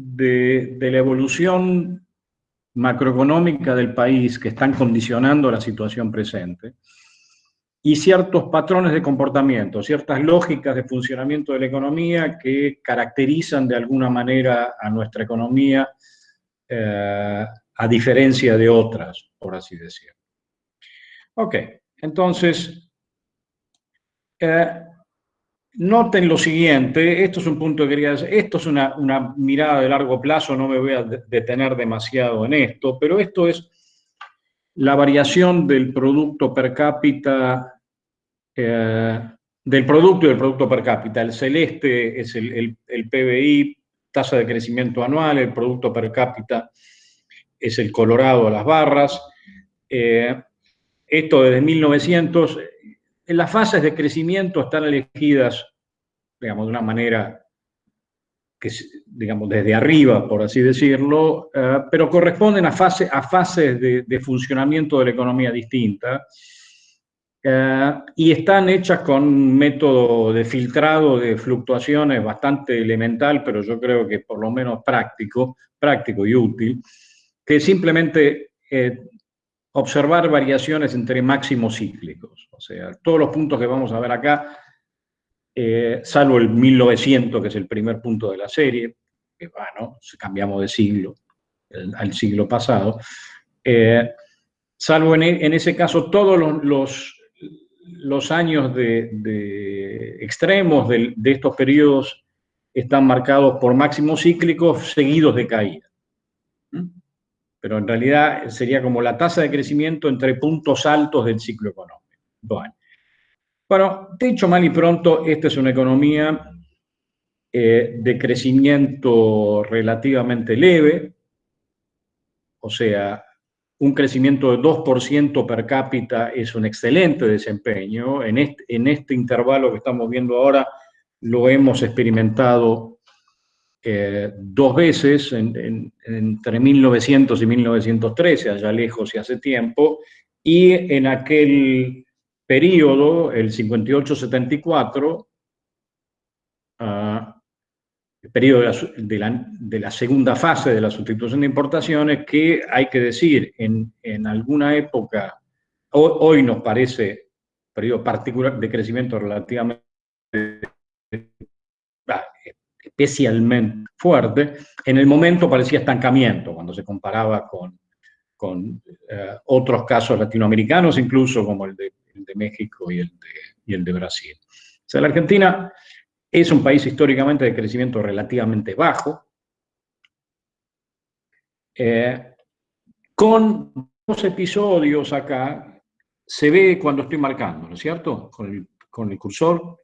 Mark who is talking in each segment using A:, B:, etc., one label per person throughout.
A: de, la evolución macroeconómica del país que están condicionando la situación presente y ciertos patrones de comportamiento, ciertas lógicas de funcionamiento de la economía que caracterizan de alguna manera a nuestra economía eh, a diferencia de otras, por así decirlo. Ok, entonces, eh, Noten lo siguiente, esto es un punto que quería decir, esto es una, mirada de largo plazo, no me voy a detener demasiado en esto, pero esto es la variación del producto per cápita, eh, del producto y del producto per cápita. El celeste es el, PBI, tasa de crecimiento anual, el producto per cápita es el colorado a las barras. Eh, esto desde 1900, en las fases de crecimiento están elegidas, digamos, de una manera digamos, desde arriba, por así decirlo, eh, pero corresponden a, fase, a fases de, funcionamiento de la economía distinta eh, y están hechas con un método de filtrado de fluctuaciones bastante elemental, pero yo creo que por lo menos práctico, práctico y útil, que simplemente eh, observar variaciones entre máximos cíclicos. O sea, todos los puntos que vamos a ver acá, eh, salvo el 1900, que es el primer punto de la serie, que bueno, cambiamos de siglo al siglo pasado, eh, salvo en, ese caso todos los, años de, extremos de, de, estos periodos están marcados por máximos cíclicos seguidos de caída pero en realidad sería como la tasa de crecimiento entre puntos altos del ciclo económico. Bueno, bueno dicho mal y pronto, esta es una economía eh, de crecimiento relativamente leve, o sea, un crecimiento de 2% per cápita es un excelente desempeño. En este, en este intervalo que estamos viendo ahora lo hemos experimentado dos veces, entre 1900 y 1913, allá lejos y hace tiempo, y en aquel periodo, el 58-74, ah, el periodo de la, segunda fase de la sustitución de importaciones, que hay que decir, en, alguna época, hoy, nos parece periodo particular de crecimiento relativamente especialmente fuerte, en el momento parecía estancamiento cuando se comparaba con, con eh, otros casos latinoamericanos, incluso como el de, México y el de, y el de Brasil. O sea, la Argentina es un país históricamente de crecimiento relativamente bajo, eh, con dos episodios acá, se ve cuando estoy marcando, ¿no es cierto? Con el, con el cursor,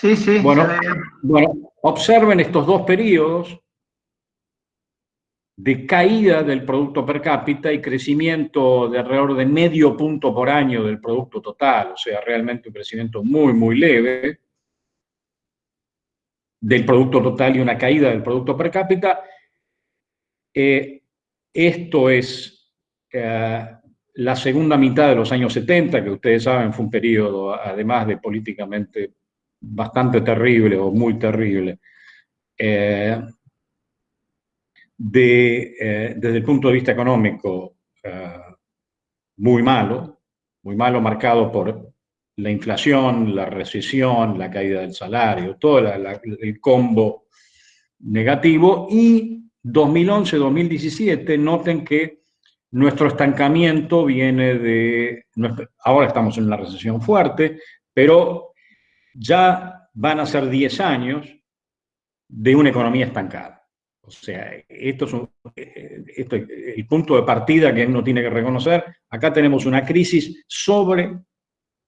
B: Sí, sí.
A: Bueno, bueno, observen estos dos periodos de caída del producto per cápita y crecimiento de alrededor de medio punto por año del producto total, o sea, realmente un crecimiento muy, muy leve del producto total y una caída del producto per cápita. Eh, esto es eh, la segunda mitad de los años 70, que ustedes saben fue un periodo, además de políticamente bastante terrible o muy terrible, eh, de, eh, desde el punto de vista económico, eh, muy malo, muy malo marcado por la inflación, la recesión, la caída del salario, todo el combo negativo, y 2011-2017, noten que nuestro estancamiento viene de, ahora estamos en una recesión fuerte, pero ya van a ser 10 años de una economía estancada. O sea, esto es, el punto de partida que uno tiene que reconocer. Acá tenemos una crisis sobre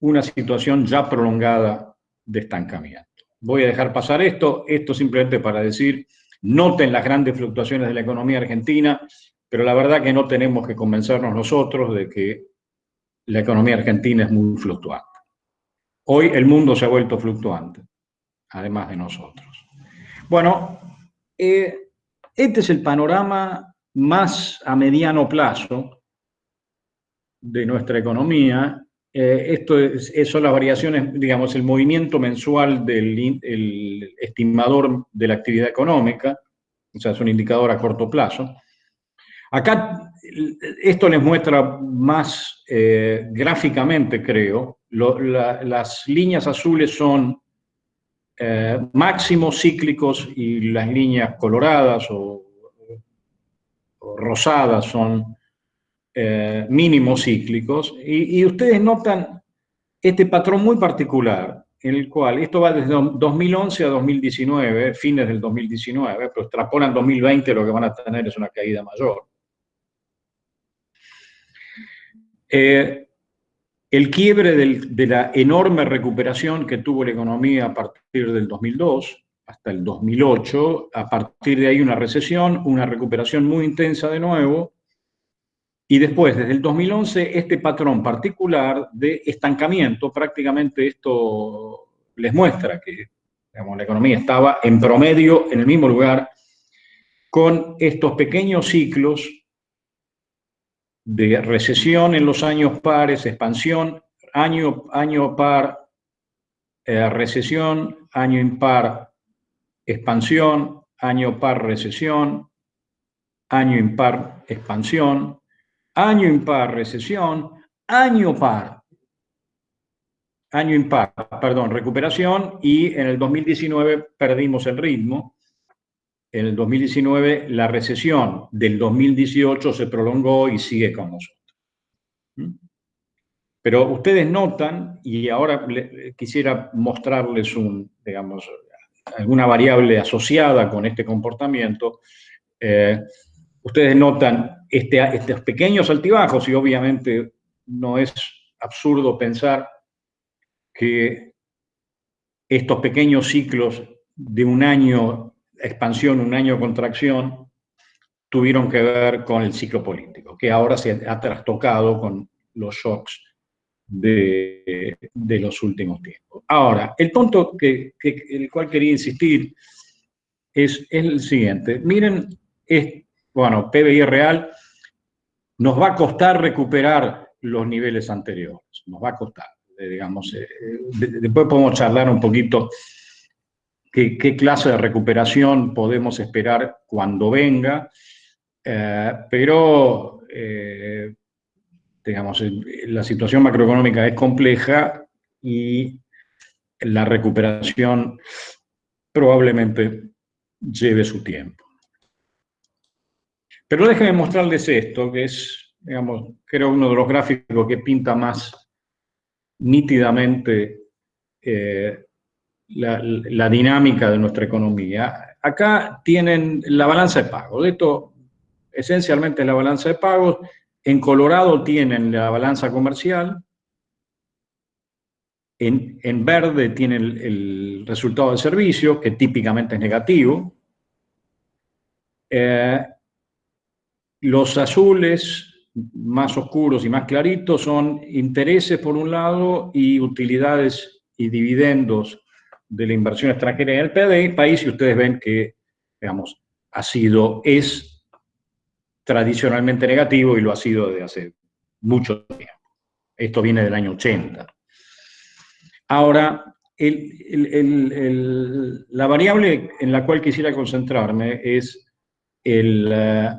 A: una situación ya prolongada de estancamiento. Voy a dejar pasar esto, esto simplemente para decir, noten las grandes fluctuaciones de la economía argentina, pero la verdad que no tenemos que convencernos nosotros de que la economía argentina es muy fluctuante. Hoy el mundo se ha vuelto fluctuante, además de nosotros. Bueno, eh, este es el panorama más a mediano plazo de nuestra economía. Eh, esto son las variaciones, digamos, el movimiento mensual del estimador de la actividad económica. o sea, es un indicador a corto plazo. Acá esto les muestra más eh, gráficamente, creo, las líneas azules son eh, máximos cíclicos y las líneas coloradas o, rosadas son eh, mínimos cíclicos. Y, ustedes notan este patrón muy particular, en el cual esto va desde 2011 a 2019, fines del 2019, pero extrapolan 2020, lo que van a tener es una caída mayor. Eh, el quiebre de la enorme recuperación que tuvo la economía a partir del 2002 hasta el 2008, a partir de ahí una recesión, una recuperación muy intensa de nuevo, y después, desde el 2011, este patrón particular de estancamiento, prácticamente esto les muestra que la economía estaba en promedio en el mismo lugar, con estos pequeños ciclos de recesión en los años pares, expansión, año, año par, eh, recesión, año impar, expansión, año par, recesión, año impar, expansión, año impar, recesión, año par, año impar, perdón, recuperación, y en el 2019 perdimos el ritmo, en el 2019 la recesión del 2018 se prolongó y sigue con nosotros. ¿Mm? Pero ustedes notan, y ahora quisiera mostrarles un, digamos, alguna variable asociada con este comportamiento, eh, ustedes notan este, estos pequeños altibajos y obviamente no es absurdo pensar que estos pequeños ciclos de un año expansión, un año contracción, tuvieron que ver con el ciclo político, que ahora se ha trastocado con los shocks de, los últimos tiempos. Ahora, el punto que, el cual quería insistir es, el siguiente. Miren, bueno, PBI real nos va a costar recuperar los niveles anteriores, nos va a costar, digamos, eh, después podemos charlar un poquito qué, clase de recuperación podemos esperar cuando venga, eh, pero eh, digamos, la situación macroeconómica es compleja y la recuperación probablemente lleve su tiempo. Pero déjenme mostrarles esto, que es, digamos, creo uno de los gráficos que pinta más nítidamente eh, la, dinámica de nuestra economía. Acá tienen la balanza de pagos. Esto esencialmente es la balanza de pagos. En Colorado tienen la balanza comercial. En, verde tienen el, resultado de servicio, que típicamente es negativo. Eh, los azules más oscuros y más claritos son intereses por un lado y utilidades y dividendos de la inversión extranjera en el país y ustedes ven que, digamos, ha sido, es tradicionalmente negativo y lo ha sido desde hace mucho tiempo. Esto viene del año 80. Ahora, la variable en la cual quisiera concentrarme es el, eh,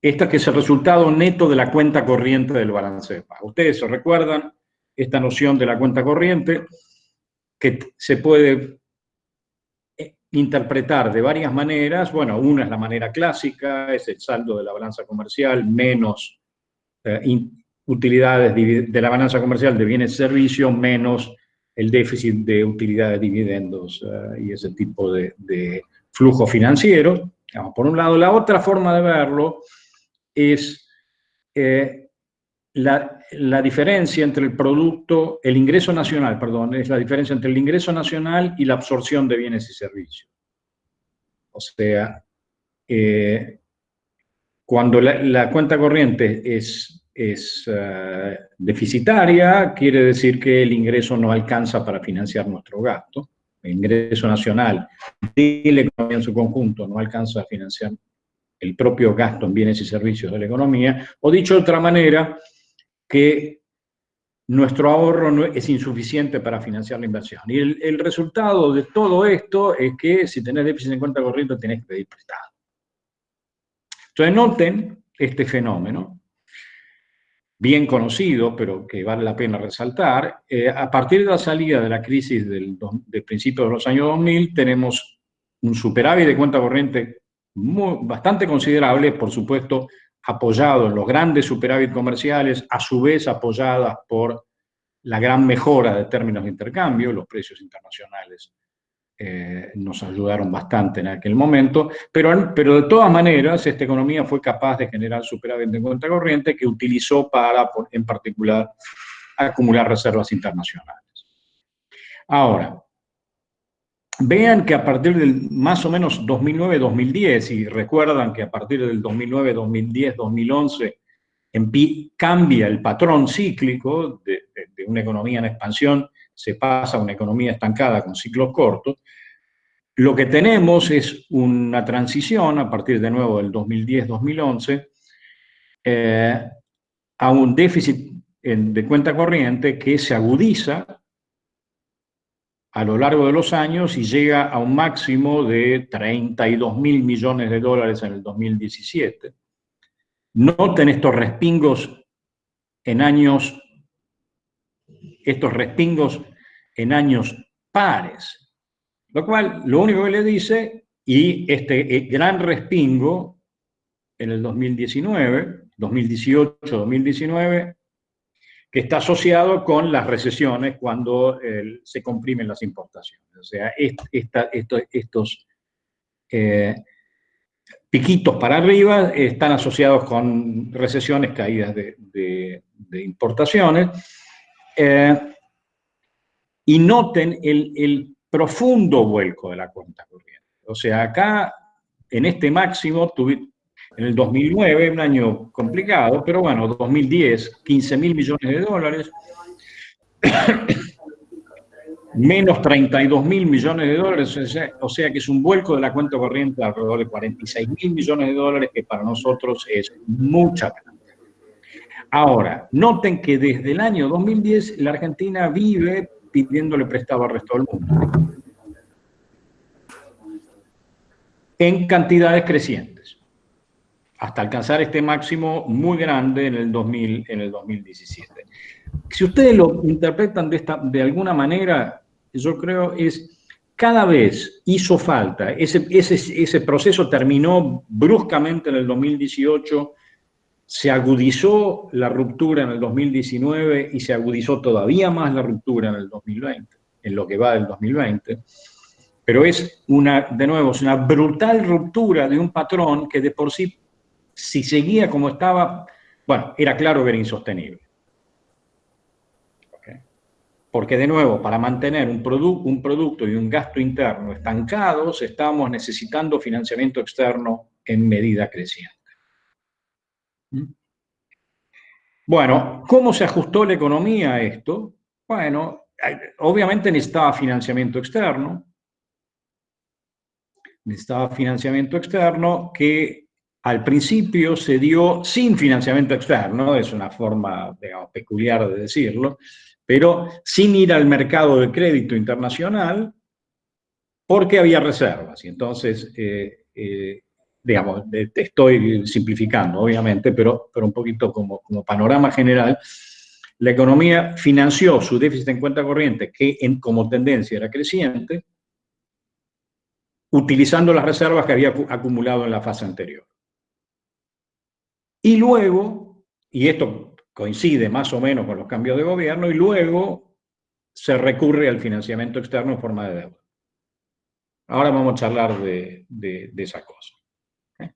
A: esta que es el resultado neto de la cuenta corriente del balance de pago. Ustedes se recuerdan esta noción de la cuenta corriente, que se puede eh, interpretar de varias maneras. Bueno, una es la manera clásica, es el saldo de la balanza comercial menos eh, utilidades de la balanza comercial de bienes y servicios menos el déficit de utilidades, dividendos eh, y ese tipo de, flujo financiero. por un lado, la otra forma de verlo es la, diferencia entre el producto, el ingreso nacional, perdón, es la diferencia entre el ingreso nacional y la absorción de bienes y servicios. O sea, eh, cuando la, cuenta corriente es, es eh, deficitaria, quiere decir que el ingreso no alcanza para financiar nuestro gasto. El ingreso nacional de la economía en su conjunto no alcanza a financiar el propio gasto en bienes y servicios de la economía. O dicho de otra manera, que nuestro ahorro es insuficiente para financiar la inversión. Y el, resultado de todo esto es que si tenés déficit en cuenta corriente tenés que pedir prestado. Entonces noten este fenómeno, bien conocido, pero que vale la pena resaltar. Eh, a partir de la salida de la crisis del, del principio de los años 2000, tenemos un superávit de cuenta corriente bastante considerable, por supuesto, apoyado en los grandes superávit comerciales, a su vez apoyadas por la gran mejora de términos de intercambio, los precios internacionales eh, nos ayudaron bastante en aquel momento, pero, pero de todas maneras esta economía fue capaz de generar superávit de cuenta corriente que utilizó para, en particular, acumular reservas internacionales. Ahora, Vean que a partir del más o menos 2009-2010, y recuerdan que a partir del 2009, 2010, 2011, cambia el patrón cíclico de, una economía en expansión, se pasa a una economía estancada con ciclos cortos, lo que tenemos es una transición a partir de nuevo del 2010-2011 eh, a un déficit de cuenta corriente que se agudiza a lo largo de los años y llega a un máximo de 32 mil millones de dólares en el 2017. Noten estos respingos en años, estos respingos en años pares, lo cual lo único que le dice, y este eh, gran respingo en el 2019, 2018, 2019, que está asociado con las recesiones cuando se comprimen las importaciones. O sea, estos eh, piquitos para arriba están asociados con recesiones, caídas de, importaciones. Eh, y noten el, el profundo vuelco de la cuenta corriente. O sea, acá, en este máximo, tuve, en el 2009, un año complicado, pero bueno, 2010, 15 mil millones de dólares, menos 32 mil millones de dólares, o sea que es un vuelco de la cuenta corriente de alrededor de 46 mil millones de dólares, que para nosotros es mucha Ahora, noten que desde el año 2010 la Argentina vive pidiéndole prestado al resto del mundo. En cantidades crecientes hasta alcanzar este máximo muy grande en el, 2000, en el 2017. Si ustedes lo interpretan de, esta, de alguna manera, yo creo es cada vez hizo falta, ese, ese, ese proceso terminó bruscamente en el 2018, se agudizó la ruptura en el 2019 y se agudizó todavía más la ruptura en el 2020, en lo que va del 2020. Pero es una, de nuevo, es una brutal ruptura de un patrón que de por sí si seguía como estaba, bueno, era claro que era insostenible. Porque de nuevo, para mantener un, producto y un gasto interno estancados, estábamos necesitando financiamiento externo en medida creciente. ¿Mm? Bueno, ¿cómo se ajustó la economía a esto? Bueno, obviamente necesitaba financiamiento externo, necesitaba financiamiento externo que al principio se dio sin financiamiento externo, es una forma peculiar de decirlo, pero sin ir al mercado de crédito internacional porque había reservas. Y entonces, eh, eh, digamos, te estoy simplificando, obviamente, pero, pero un poquito como, como panorama general, la economía financió su déficit en cuenta corriente, que en, como tendencia era creciente, utilizando las reservas que había acumulado en la fase anterior. Y luego, y esto coincide más o menos con los cambios de gobierno, y luego se recurre al financiamiento externo en forma de deuda. Ahora vamos a charlar de, esa cosa. ¿eh?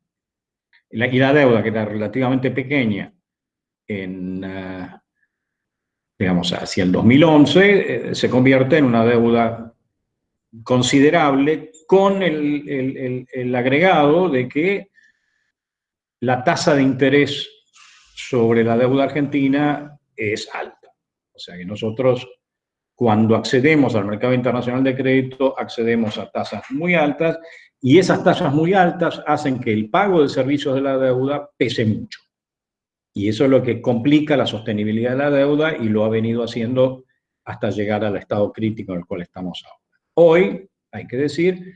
A: Y, la, deuda, que era relativamente pequeña en, ah, digamos, hacia el 2011, eh, se convierte en una deuda considerable con el agregado de que la tasa de interés sobre la deuda argentina es alta. O sea que nosotros, cuando accedemos al mercado internacional de crédito, accedemos a tasas muy altas y esas tasas muy altas hacen que el pago de servicios de la deuda pese mucho. Y eso es lo que complica la sostenibilidad de la deuda y lo ha venido haciendo hasta llegar al estado crítico en el cual estamos ahora. Hoy, hay que decir,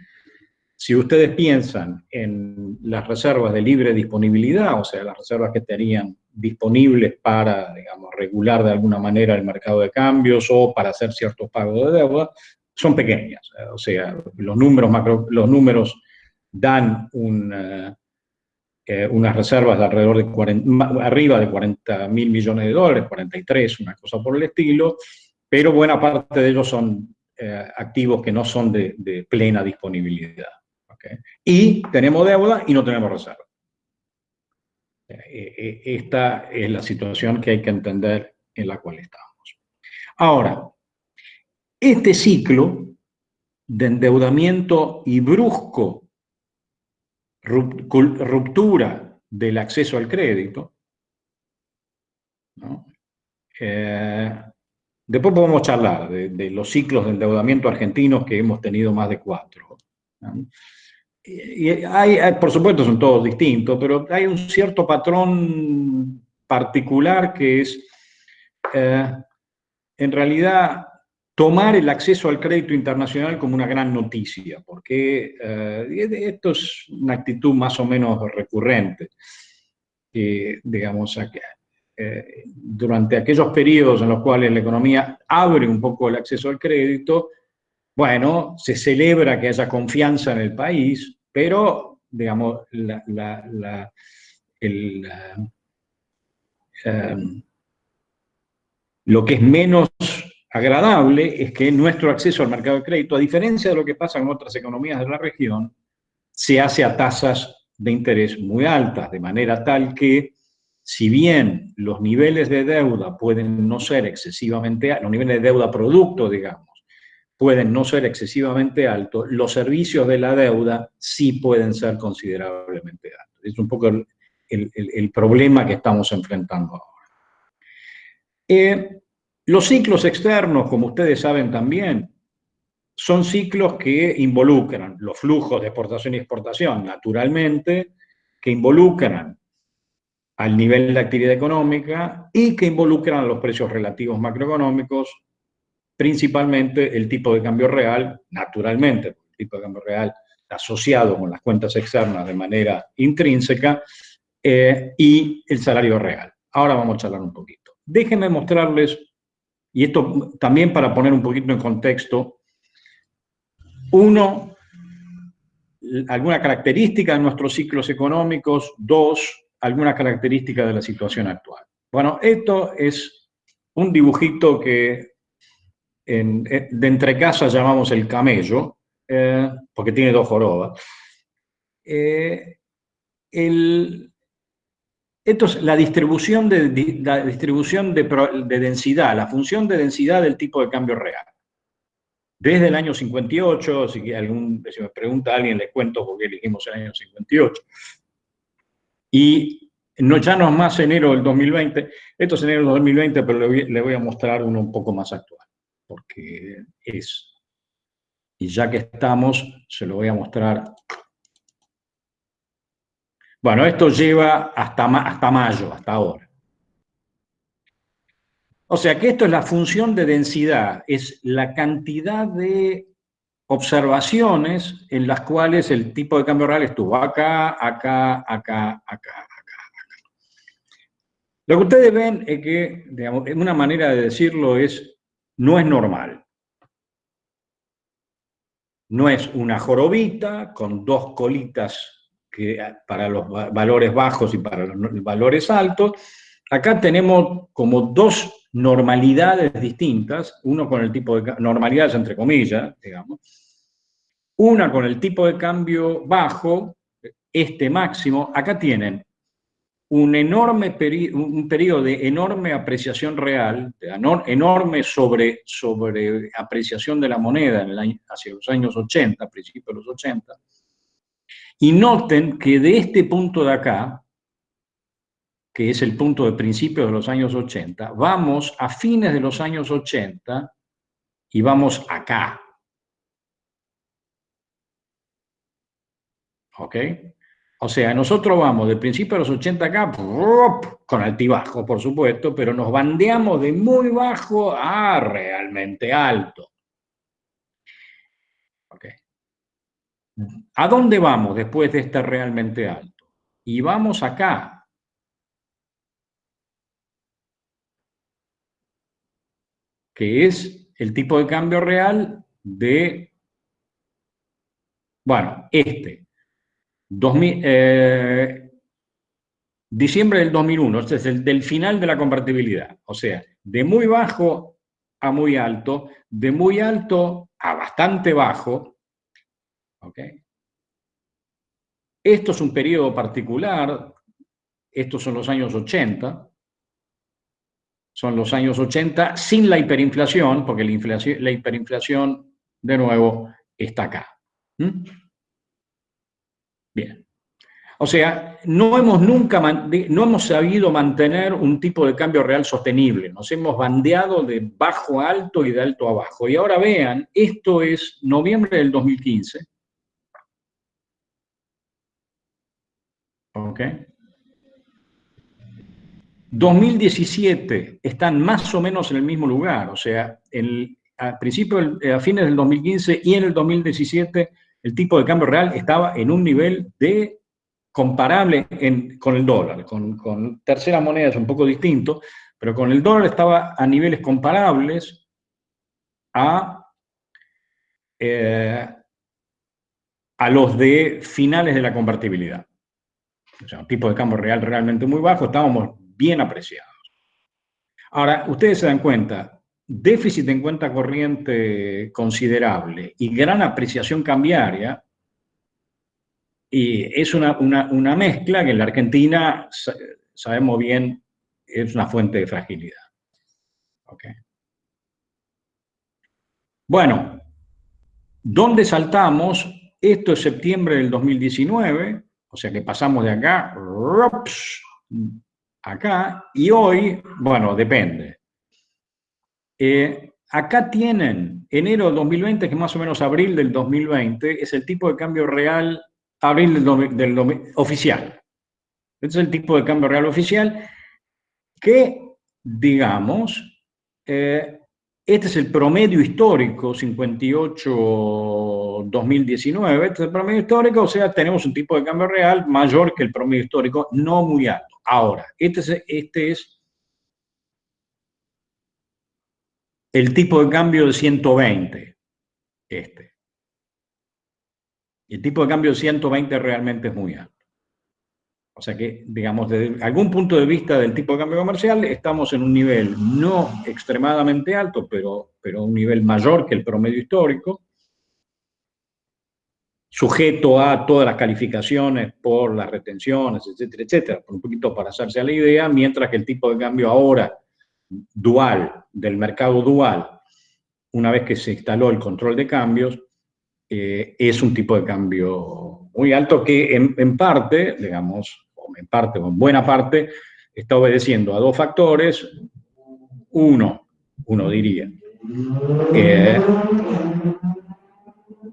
A: si ustedes piensan en las reservas de libre disponibilidad, o sea, las reservas que tenían disponibles para, digamos, regular de alguna manera el mercado de cambios o para hacer ciertos pagos de deuda, son pequeñas. O sea, los números, los números dan eh, eh, unas reservas de alrededor de 40, arriba de 40 mil millones de dólares, 43, una cosa por el estilo, pero buena parte de ellos son eh, activos que no son de, plena disponibilidad. Y tenemos deuda y no tenemos reserva. Esta es la situación que hay que entender en la cual estamos. Ahora, este ciclo de endeudamiento y brusco ruptura del acceso al crédito, eh, después podemos charlar de, los ciclos de endeudamiento argentinos que hemos tenido más de cuatro. Y hay, por supuesto, son todos distintos, pero hay un cierto patrón particular que es, eh, en realidad, tomar el acceso al crédito internacional como una gran noticia, porque eh, esto es una actitud más o menos recurrente. digamos, eh, durante aquellos periodos en los cuales la economía abre un poco el acceso al crédito, bueno, se celebra que haya confianza en el país, pero, digamos, eh, lo que es menos agradable es que nuestro acceso al mercado de crédito, a diferencia de lo que pasa en otras economías de la región, se hace a tasas de interés muy altas, de manera tal que, si bien los niveles de deuda pueden no ser excesivamente, los niveles de deuda producto, digamos, pueden no ser excesivamente altos, los servicios de la deuda sí pueden ser considerablemente altos. Es un poco el, problema que estamos enfrentando ahora. Eh, los ciclos externos, como ustedes saben también, son ciclos que involucran los flujos de exportación y exportación, naturalmente, que involucran al nivel de actividad económica y que involucran a los precios relativos macroeconómicos, principalmente el tipo de cambio real, naturalmente, el tipo de cambio real asociado con las cuentas externas de manera intrínseca, eh, y el salario real. Ahora vamos a charlar un poquito. Déjenme mostrarles y esto también para poner un poquito en contexto, uno, alguna característica de nuestros ciclos económicos, dos, alguna característica de la situación actual. Bueno, esto es un dibujito que de entre casas llamamos el camello, eh, porque tiene dos jorobas. Eh, el, esto es la distribución, de, la distribución de, densidad, la función de densidad del tipo de cambio real. Desde el año 58, si, algún, si me pregunta alguien, les cuento por qué elegimos el año 58. Y no, ya no es más enero del 2020, esto es enero del 2020, pero le le voy a mostrar uno un poco más actual, porque es... Y ya que estamos, se lo voy a mostrar. Bueno, esto lleva hasta, hasta mayo, hasta ahora. O sea que esto es la función de densidad, es la cantidad de observaciones en las cuales el tipo de cambio real estuvo acá, acá, acá, acá, acá, Lo que ustedes ven es que, digamos, una manera de decirlo es, no es normal. No es una jorobita con dos colitas para los valores bajos y para los valores altos, acá tenemos como dos normalidades distintas, uno con el tipo de normalidades entre comillas, digamos, una con el tipo de cambio bajo, este máximo, acá tienen un enorme un periodo de enorme apreciación real, enorme sobre, sobre apreciación de la moneda hacia los años 80, principios de los 80, y noten que de este punto de acá, que es el punto de principio de los años 80, vamos a fines de los años 80 y vamos acá. ¿Ok? O sea, nosotros vamos del principio de los 80 acá, con altibajo, por supuesto, pero nos bandeamos de muy bajo a realmente alto. ¿A dónde vamos después de este realmente alto? Y vamos acá. Que es el tipo de cambio real de, bueno, este. Eh, diciembre del 2001, este es el del final de la convertibilidad. O sea, de muy bajo a muy alto, de muy alto a bastante bajo, esto es un periodo particular, estos son los años 80, son los años 80 sin la hiperinflación, porque la, inflación, la hiperinflación, de nuevo, está acá. ¿Mm? Bien. O sea, no hemos nunca, no hemos sabido mantener un tipo de cambio real sostenible. Nos hemos bandeado de bajo a alto y de alto a bajo. Y ahora vean, esto es noviembre del 2015. ¿Ok? 2017 están más o menos en el mismo lugar, o sea, el, a, principios, a fines del 2015 y en el 2017 el tipo de cambio real estaba en un nivel de comparable con el dólar, con, con terceras monedas un poco distinto, pero con el dólar estaba a niveles comparables a, eh, a los de finales de la convertibilidad o sea, un tipo de cambio real realmente muy bajo, estábamos bien apreciados. Ahora, ustedes se dan cuenta, déficit en cuenta corriente considerable y gran apreciación cambiaria, y es una, mezcla que en la Argentina sabemos bien es una fuente de fragilidad. Bueno, ¿dónde saltamos? Esto es septiembre del 2019, o sea que pasamos de acá, acá, y hoy, bueno, depende. Eh, acá tienen enero del 2020, que más o menos abril del 2020, es el tipo de cambio real, abril del, oficial. Este es el tipo de cambio real oficial que, digamos, eh, este es el promedio histórico, 58-2019, este es el promedio histórico, o sea, tenemos un tipo de cambio real mayor que el promedio histórico, no muy alto. Ahora, este es, este es el tipo de cambio de 120, este. El tipo de cambio de 120 realmente es muy alto. O sea que, digamos, desde algún punto de vista del tipo de cambio comercial, estamos en un nivel no extremadamente alto, pero, pero un nivel mayor que el promedio histórico, sujeto a todas las calificaciones por las retenciones, etcétera, etcétera, un poquito para hacerse a la idea, mientras que el tipo de cambio ahora dual, del mercado dual, una vez que se instaló el control de cambios, eh, es un tipo de cambio muy alto que en, parte, digamos, en parte o en buena parte, está obedeciendo a dos factores. Uno, uno diría,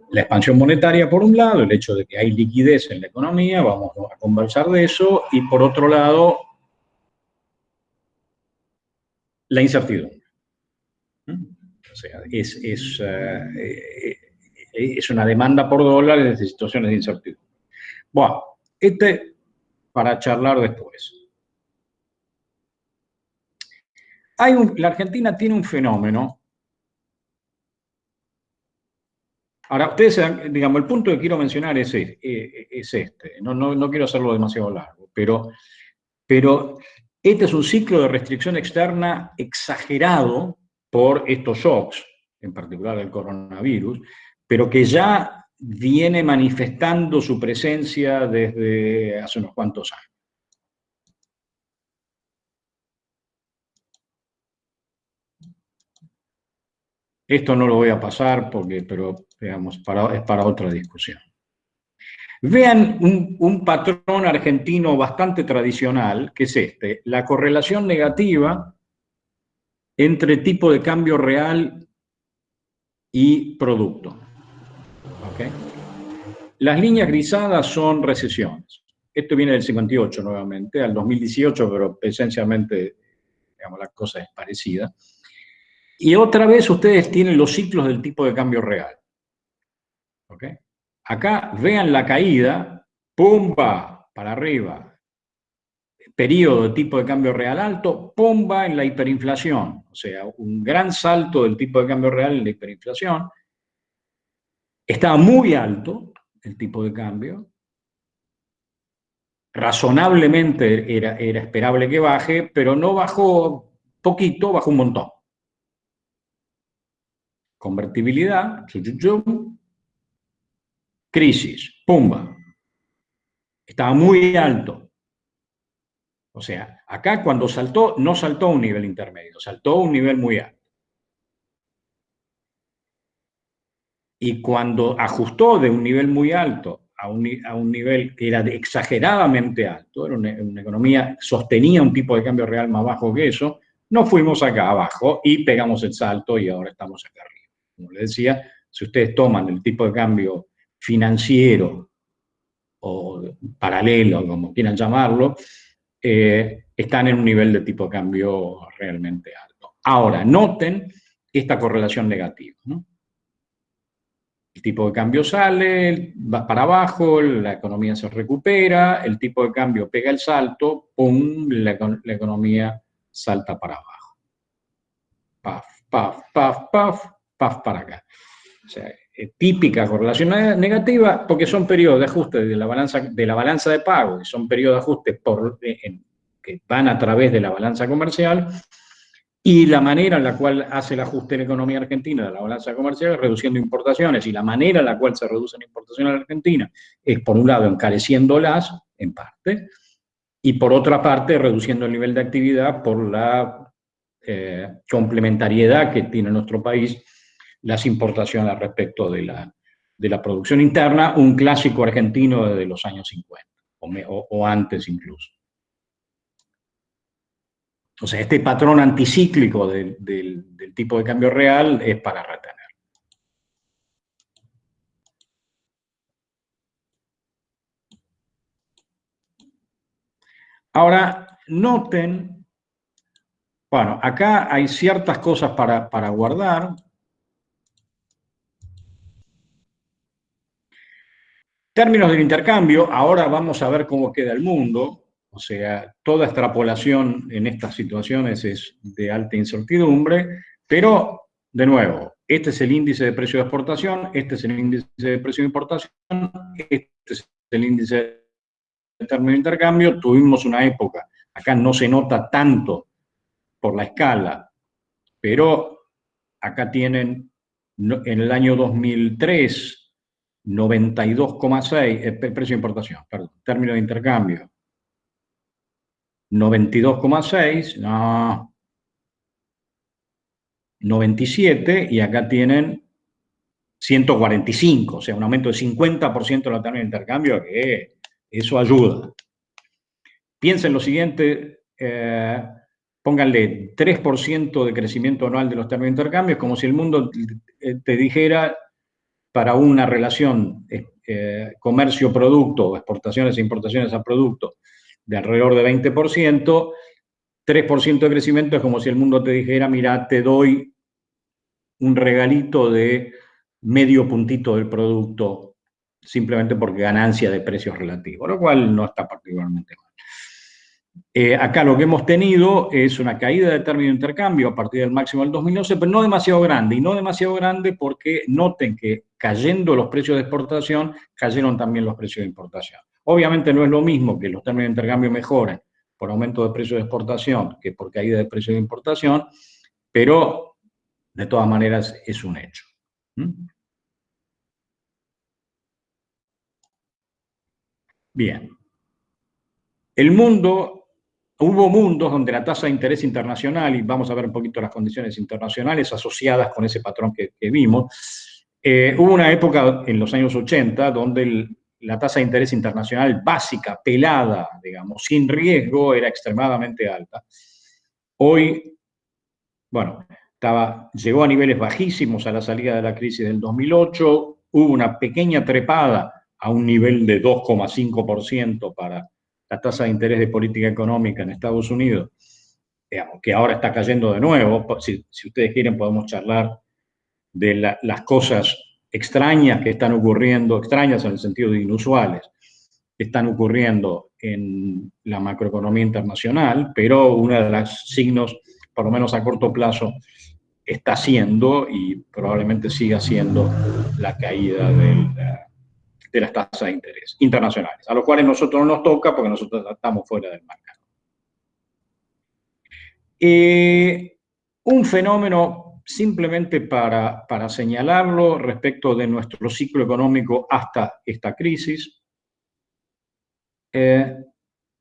A: la expansión monetaria por un lado, el hecho de que hay liquidez en la economía, vamos a conversar de eso, y por otro lado, la incertidumbre. ¿Mm? O sea, es, es, eh, es una demanda por dólares de situaciones de incertidumbre. Bueno, este para charlar después. Hay la Argentina tiene un fenómeno. Ahora, ustedes, digamos, el punto que quiero mencionar es, es este. No, no, quiero hacerlo demasiado largo, pero, pero este es un ciclo de restricción externa exagerado por estos shocks, en particular el coronavirus, pero que ya viene manifestando su presencia desde hace unos cuantos años. Esto no lo voy a pasar porque, pero digamos, es para otra discusión. Vean un, patrón argentino bastante tradicional, que es este, la correlación negativa entre tipo de cambio real y producto. Las líneas grisadas son recesiones. esto viene del 58 nuevamente, al 2018, pero esencialmente, digamos, la cosa es parecida. Y otra vez ustedes tienen los ciclos del tipo de cambio real. ¿Ok? Acá vean la caída, pumba, para arriba. Periodo tipo de cambio real alto, pumba en la hiperinflación. O sea, un gran salto del tipo de cambio real en la hiperinflación. Estaba muy alto el tipo de cambio. Razonablemente era, era esperable que baje, pero no bajó poquito, bajó un montón. Convertibilidad, crisis, pumba. Estaba muy alto. O sea, acá cuando saltó, no saltó a un nivel intermedio, saltó a un nivel muy alto. Y cuando ajustó de un nivel muy alto a un, a un nivel que era exageradamente alto, era una, economía, sostenía un tipo de cambio real más bajo que eso, no fuimos acá abajo y pegamos el salto y ahora estamos acá arriba. Como les decía, si ustedes toman el tipo de cambio financiero o paralelo, como quieran llamarlo, eh, están en un nivel de tipo de cambio realmente alto. Ahora, noten esta correlación negativa. El tipo de cambio sale, va para abajo, la economía se recupera, el tipo de cambio pega el salto, ¡pum!, la, la economía salta para abajo. Paf, paf, paf, paf, paf para acá. O sea, típica correlación negativa porque son periodos de ajuste de la balanza de, la balanza de pago, que son periodos de ajuste por, eh, que van a través de la balanza comercial, y la manera en la cual hace el ajuste la economía argentina de la balanza comercial reduciendo importaciones, y la manera en la cual se reducen importaciones en Argentina es, por un lado, encareciéndolas, en parte, y por otra parte, reduciendo el nivel de actividad por la eh, complementariedad que tiene nuestro país las importaciones respecto de la, de la producción interna, un clásico argentino desde los años 50, o, me, o, o antes incluso. Sea, este patrón anticíclico del, del, del, tipo de cambio real es para retener. Ahora, noten, bueno, acá hay ciertas cosas para, para guardar. Términos del intercambio, ahora vamos a ver cómo queda el mundo, o sea, toda extrapolación en estas situaciones es de alta incertidumbre, pero, de nuevo, este es el índice de precio de exportación, este es el índice de precio de importación, este es el índice de término de intercambio, tuvimos una época, acá no se nota tanto por la escala, pero acá tienen en el año 2003 92,6, el precio de importación, perdón, término de intercambio. 92,6, no. 97, y acá tienen 145, o sea, un aumento de 50% de la término de intercambio, que eso ayuda. Piensen lo siguiente, eh, pónganle 3% de crecimiento anual de los términos de intercambio, como si el mundo te dijera para una relación eh, comercio-producto, exportaciones e importaciones a producto, de alrededor de 20%, 3% de crecimiento es como si el mundo te dijera, mira, te doy un regalito de medio puntito del producto simplemente porque ganancia de precios relativos, lo cual no está particularmente mal. Eh, acá lo que hemos tenido es una caída de término de intercambio a partir del máximo del 2011, pero no demasiado grande, y no demasiado grande porque noten que cayendo los precios de exportación, cayeron también los precios de importación. Obviamente no es lo mismo que los términos de intercambio mejoren por aumento de precios de exportación que por caída de precios de importación, pero de todas maneras es un hecho. ¿Mm? Bien. El mundo Hubo mundos donde la tasa de interés internacional, y vamos a ver un poquito las condiciones internacionales asociadas con ese patrón que, vimos, eh, hubo una época en los años 80 donde el, la tasa de interés internacional básica, pelada, digamos, sin riesgo, era extremadamente alta. Hoy, bueno, estaba, llegó a niveles bajísimos a la salida de la crisis del 2008, hubo una pequeña trepada a un nivel de 2,5% para la tasa de interés de política económica en Estados Unidos, digamos, que ahora está cayendo de nuevo, si, ustedes quieren podemos charlar de las cosas extrañas que están ocurriendo, extrañas en el sentido de inusuales, que están ocurriendo en la macroeconomía internacional, pero uno de los signos, por lo menos a corto plazo, está siendo y probablemente siga siendo la caída de las tasas de interés internacionales, a los cuales nosotros no nos toca porque nosotros estamos fuera del mercado. Eh, un fenómeno simplemente para, para señalarlo respecto de nuestro ciclo económico hasta esta crisis, eh,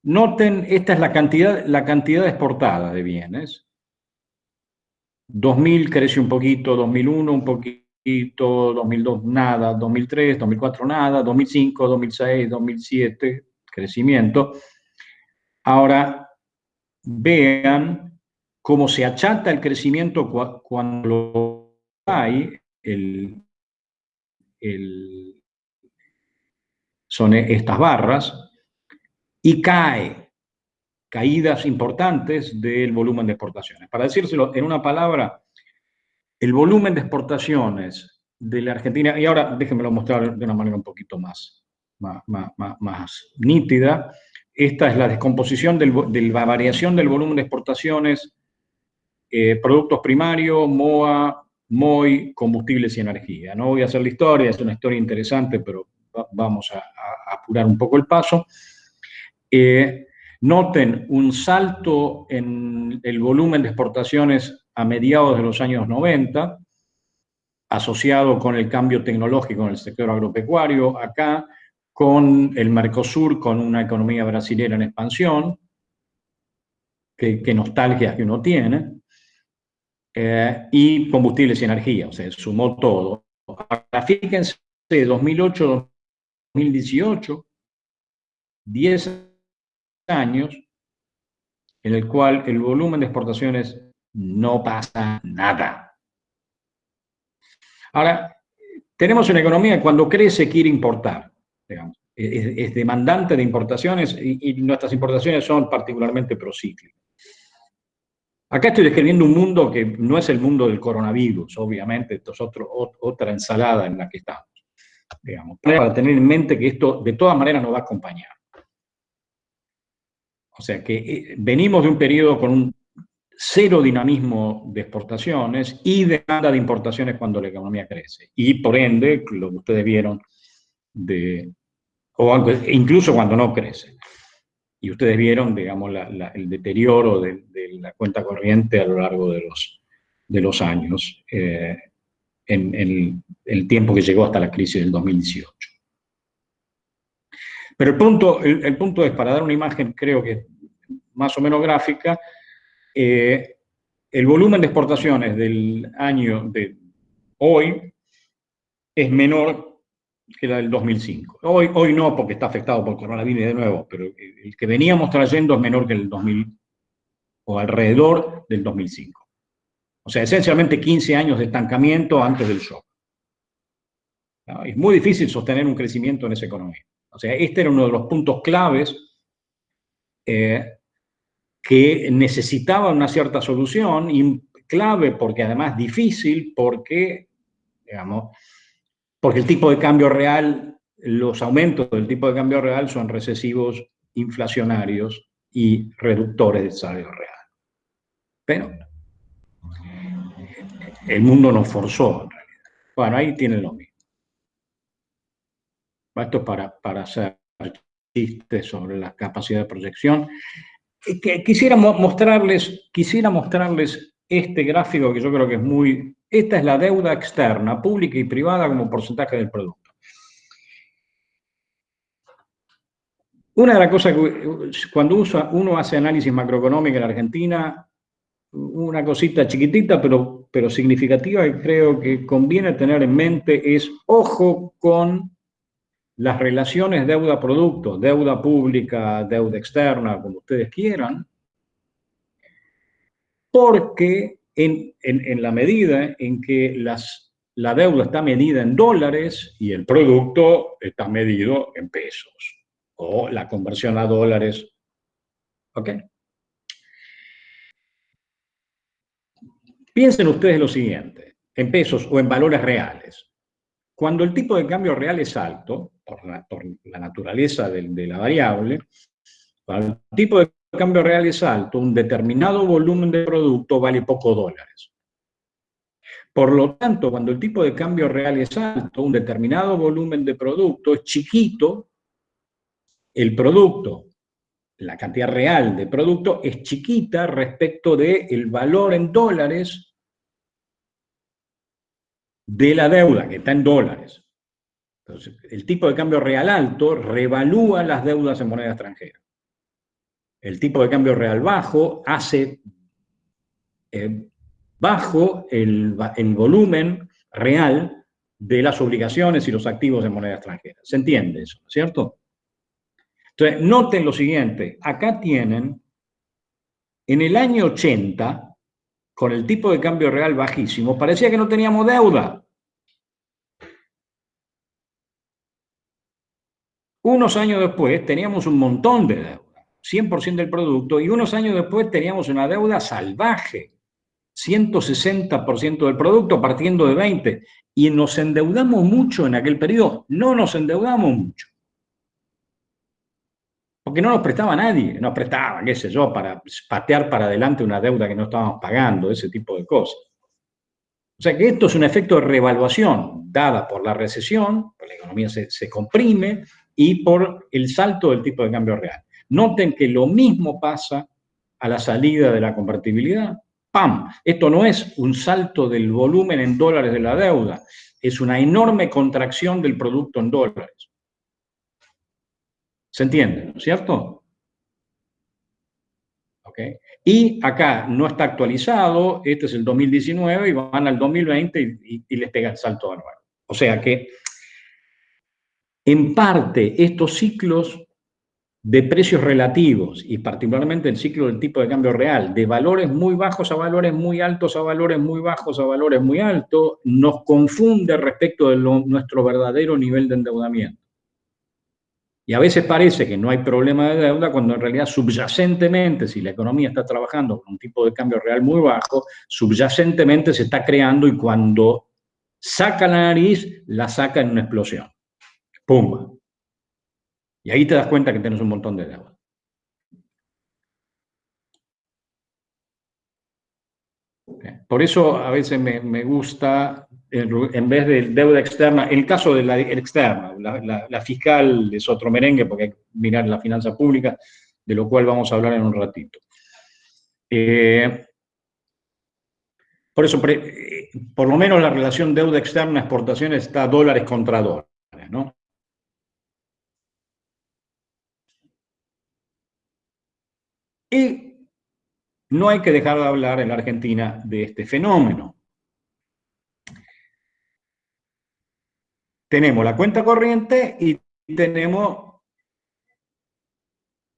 A: noten, esta es la cantidad, la cantidad exportada de bienes. 2000 creció un poquito, 2001 un poquito, 2002 nada, 2003, 2004 nada, 2005, 2006, 2007, crecimiento. Ahora, vean cómo se achata el crecimiento cuando hay, el, son estas barras, y cae, caídas importantes del volumen de exportaciones. Para decírselo en una palabra, el volumen de exportaciones de la Argentina, y ahora déjenmelo mostrar de una manera un poquito más, más, nítida, esta es la descomposición de la variación del volumen de exportaciones, eh, productos primarios, MOA, MOI, combustibles y energía. No voy a hacer la historia, es una historia interesante, pero vamos a apurar un poco el paso. Eh, noten un salto en el volumen de exportaciones a mediados de los años 90, asociado con el cambio tecnológico en el sector agropecuario, acá con el Mercosur, con una economía brasilera en expansión, que, nostalgia que uno tiene, eh, y combustibles y energía, o sea, sumó todo. Ahora, fíjense, 2008-2018, 10 años en el cual el volumen de exportaciones no pasa nada. Ahora, tenemos una economía que cuando crece quiere importar, es, demandante de importaciones y, nuestras importaciones son particularmente procíclicas. Acá estoy describiendo un mundo que no es el mundo del coronavirus, obviamente, esto es otra ensalada en la que estamos, digamos, para tener en mente que esto de todas maneras nos va a acompañar. O sea que eh, venimos de un periodo con un cero dinamismo de exportaciones y demanda de importaciones cuando la economía crece. Y por ende, lo que ustedes vieron, o incluso cuando no crece. Y ustedes vieron, digamos, el deterioro de, la cuenta corriente a lo largo de los, de los años, eh, en, el tiempo que llegó hasta la crisis del 2018. Pero el punto, el, punto es, para dar una imagen, creo que más o menos gráfica, eh, el volumen de exportaciones del año de hoy es menor que la del 2005. Hoy, hoy no, porque está afectado por coronavirus de nuevo, pero el que veníamos trayendo es menor que el 2000, o alrededor del 2005. O sea, esencialmente 15 años de estancamiento antes del shock. Es muy difícil sostener un crecimiento en esa economía. O sea, este era uno de los puntos claves eh, que necesitaba una cierta solución, clave porque además difícil, porque, digamos, porque el tipo de cambio real, los aumentos del tipo de cambio real son recesivos, inflacionarios y reductores del salario real. Pero el mundo nos forzó, en realidad. Bueno, ahí tienen lo mismo. Esto es para, para hacer chistes sobre la capacidad de proyección. Quisiera mostrarles, quisiera mostrarles este gráfico que yo creo que es muy... Esta es la deuda externa, pública y privada como porcentaje del producto. Una de las cosas que cuando uno hace análisis macroeconómico en Argentina, una cosita chiquitita pero, pero significativa que creo que conviene tener en mente es ojo con las relaciones deuda-producto, deuda pública, deuda externa, como ustedes quieran, porque en, la medida en que las la deuda está medida en dólares y el producto está medido en pesos, o la conversión a dólares. ¿Ok? Piensen ustedes lo siguiente, en pesos o en valores reales. Cuando el tipo de cambio real es alto, por la, naturaleza de, de, la variable, cuando el tipo de cambio real es alto, un determinado volumen de producto vale poco dólares. Por lo tanto, cuando el tipo de cambio real es alto, un determinado volumen de producto es chiquito, el producto, la cantidad real de producto es chiquita respecto del el valor en dólares de la deuda, que está en dólares. Entonces, el tipo de cambio real alto revalúa las deudas en moneda extranjera. El tipo de cambio real bajo hace eh, bajo el, volumen real de las obligaciones y los activos de moneda extranjera. ¿Se entiende eso, cierto? Entonces, noten lo siguiente, acá tienen, en el año 80, con el tipo de cambio real bajísimo, parecía que no teníamos deuda. Unos años después teníamos un montón de deuda, 100% del producto, y unos años después teníamos una deuda salvaje. 160% del producto partiendo de 20. Y nos endeudamos mucho en aquel periodo. No nos endeudamos mucho. Porque no nos prestaba nadie. Nos prestaba, qué sé yo, para patear para adelante una deuda que no estábamos pagando, ese tipo de cosas. O sea que esto es un efecto de revaluación dada por la recesión, por la economía se, se comprime y por el salto del tipo de cambio real. Noten que lo mismo pasa a la salida de la convertibilidad ¡pam! Esto no es un salto del volumen en dólares de la deuda, es una enorme contracción del producto en dólares. ¿Se entiende, no es cierto? ¿Okay? Y acá no está actualizado, este es el 2019 y van al 2020 y, les pega el salto anual. O sea que, en parte, estos ciclos de precios relativos y particularmente el ciclo del tipo de cambio real, de valores muy bajos a valores muy altos a valores muy bajos a valores muy altos, nos confunde respecto de nuestro verdadero nivel de endeudamiento. Y a veces parece que no hay problema de deuda cuando en realidad subyacentemente, si la economía está trabajando con un tipo de cambio real muy bajo, subyacentemente se está creando y cuando saca la nariz, la saca en una explosión. ¡Pum! Y ahí te das cuenta que tienes un montón de deuda. Por eso a veces me, gusta, en vez de deuda externa, el caso de la externa, la, fiscal es otro merengue porque hay que mirar la finanza pública, de lo cual vamos a hablar en un ratito. Eh, por eso, eh, por lo menos la relación deuda externa-exportación está dólares contra dólares, ¿no? Y no hay que dejar de hablar en la Argentina de este fenómeno. Tenemos la cuenta corriente y tenemos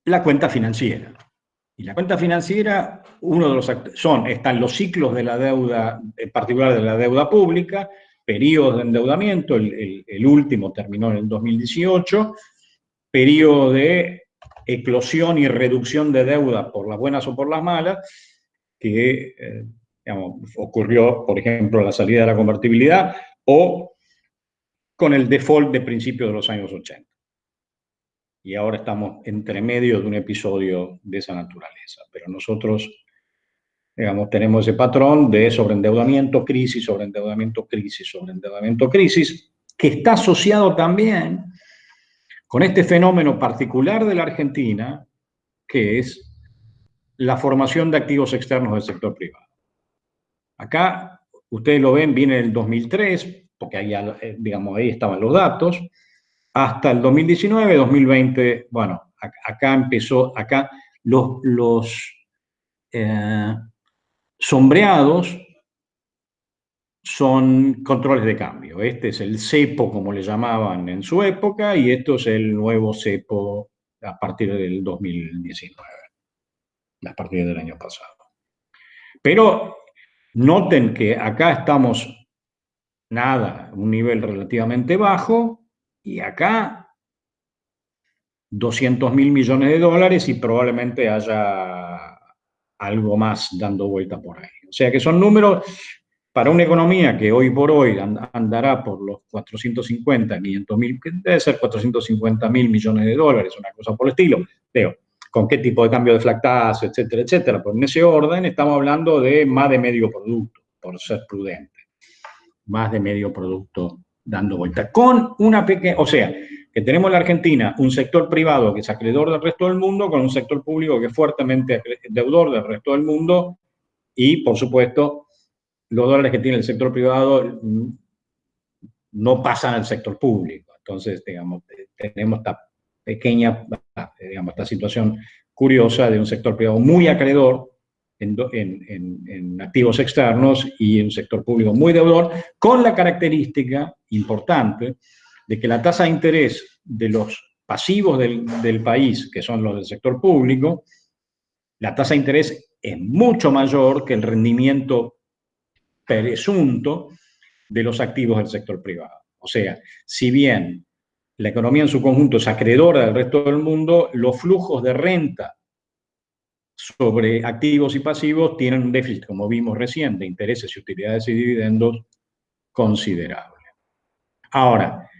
A: la cuenta financiera. Y la cuenta financiera, uno de los son, están los ciclos de la deuda, en particular de la deuda pública, periodos de endeudamiento, el, el último terminó en el 2018, periodo de eclosión y reducción de deuda por las buenas o por las malas, que eh, ocurrió, por ejemplo, la salida de la convertibilidad o con el default de principios de los años 80. Y ahora estamos entre medio de un episodio de esa naturaleza. Pero nosotros, digamos, tenemos ese patrón de sobreendeudamiento, crisis, sobreendeudamiento, crisis, sobreendeudamiento, crisis, que está asociado también con este fenómeno particular de la Argentina, que es la formación de activos externos del sector privado. Acá, ustedes lo ven, viene el 2003, porque ahí, eh, digamos, ahí estaban los datos, hasta el 2019, 2020, bueno, acá empezó, acá los, los eh, sombreados son controles de cambio. Este es el cepo, como le llamaban en su época, y esto es el nuevo cepo a partir del 2019, a partir del año pasado. Pero noten que acá estamos nada, un nivel relativamente bajo, y acá 200 mil millones de dólares y probablemente haya algo más dando vuelta por ahí. O sea que son números para una economía que hoy por hoy andará por los 450, 500 mil, debe ser 450 mil millones de dólares, una cosa por el estilo. Veo, con qué tipo de cambio de flactazo, etcétera, etcétera. Por en ese orden estamos hablando de más de medio producto, por ser prudente. Más de medio producto dando vuelta. Con una pequeña, o sea, que tenemos en la Argentina un sector privado que es acreedor del resto del mundo, con un sector público que es fuertemente deudor del resto del mundo, y por supuesto los dólares que tiene el sector privado no pasan al sector público. Entonces, digamos, tenemos esta pequeña, digamos, esta situación curiosa de un sector privado muy acreedor en, activos externos y un sector público muy deudor, con la característica importante de que la tasa de interés de los pasivos del, del país, que son los del sector público, la tasa de interés es mucho mayor que el rendimiento presunto de los activos del sector privado. O sea, si bien la economía en su conjunto es acreedora del resto del mundo, los flujos de renta sobre activos y pasivos tienen un déficit, como vimos recién, de intereses y utilidades y dividendos considerable. Ahora,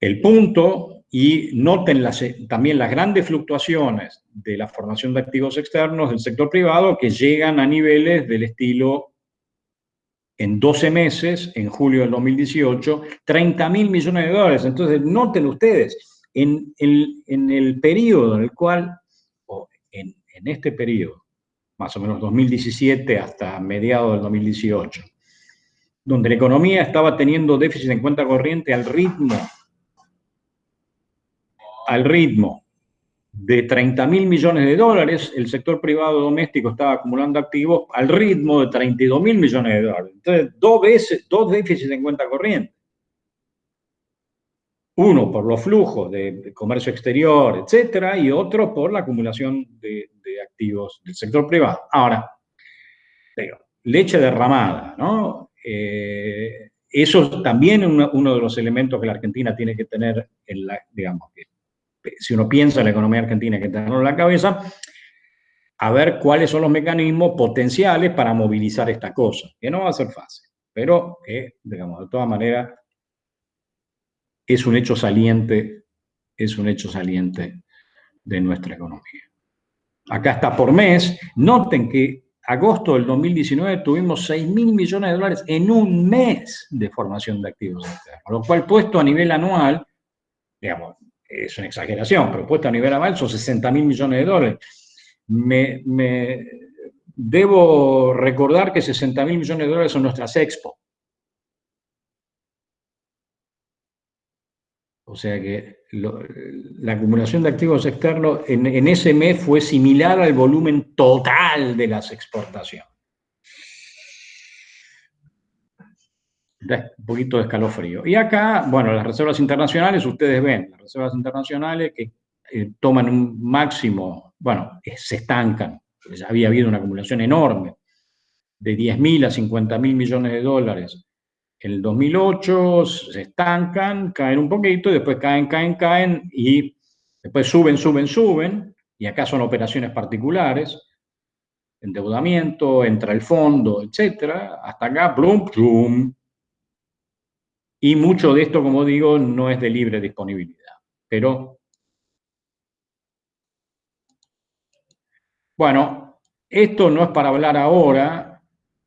A: el punto, y noten también las grandes fluctuaciones de la formación de activos externos del sector privado que llegan a niveles del estilo en 12 meses, en julio del 2018, 30 mil millones de dólares. Entonces, noten ustedes, en el, en el periodo en el cual, en, en este periodo, más o menos 2017 hasta mediados del 2018, donde la economía estaba teniendo déficit en cuenta corriente al ritmo, al ritmo de 30 mil millones de dólares, el sector privado doméstico estaba acumulando activos al ritmo de 32 mil millones de dólares. Entonces, dos veces, dos déficits en cuenta corriente. Uno por los flujos de, comercio exterior, etcétera, y otro por la acumulación de, activos del sector privado. Ahora, leche derramada, ¿no? Eh, eso también es uno, uno, de los elementos que la Argentina tiene que tener en la, digamos, si uno piensa en la economía argentina que tenerlo en la cabeza, a ver cuáles son los mecanismos potenciales para movilizar esta cosa, que no va a ser fácil, pero que, digamos, de todas maneras, es un hecho saliente, es un hecho saliente de nuestra economía. Acá está por mes, noten que agosto del 2019 tuvimos 6 mil millones de dólares en un mes de formación de activos externos, lo cual puesto a nivel anual, digamos, es una exageración, pero puesto a nivel anual son 60 mil millones de dólares. Me, debo recordar que 60 mil millones de dólares son nuestras expo. O sea que la acumulación de activos externos en, ese mes fue similar al volumen total de las exportaciones. un poquito de escalofrío. Y acá, bueno, las reservas internacionales, ustedes ven, las reservas internacionales que eh, toman un máximo, bueno, se estancan, había habido una acumulación enorme, de 10.000 a 50.000 millones de dólares. En el 2008 se estancan, caen un poquito, y después caen, caen, caen, y después suben, suben, suben, y acá son operaciones particulares, endeudamiento, entra el fondo, etcétera, hasta acá, plum, plum, y mucho de esto, como digo, no es de libre disponibilidad. Pero, bueno, esto no es para hablar ahora,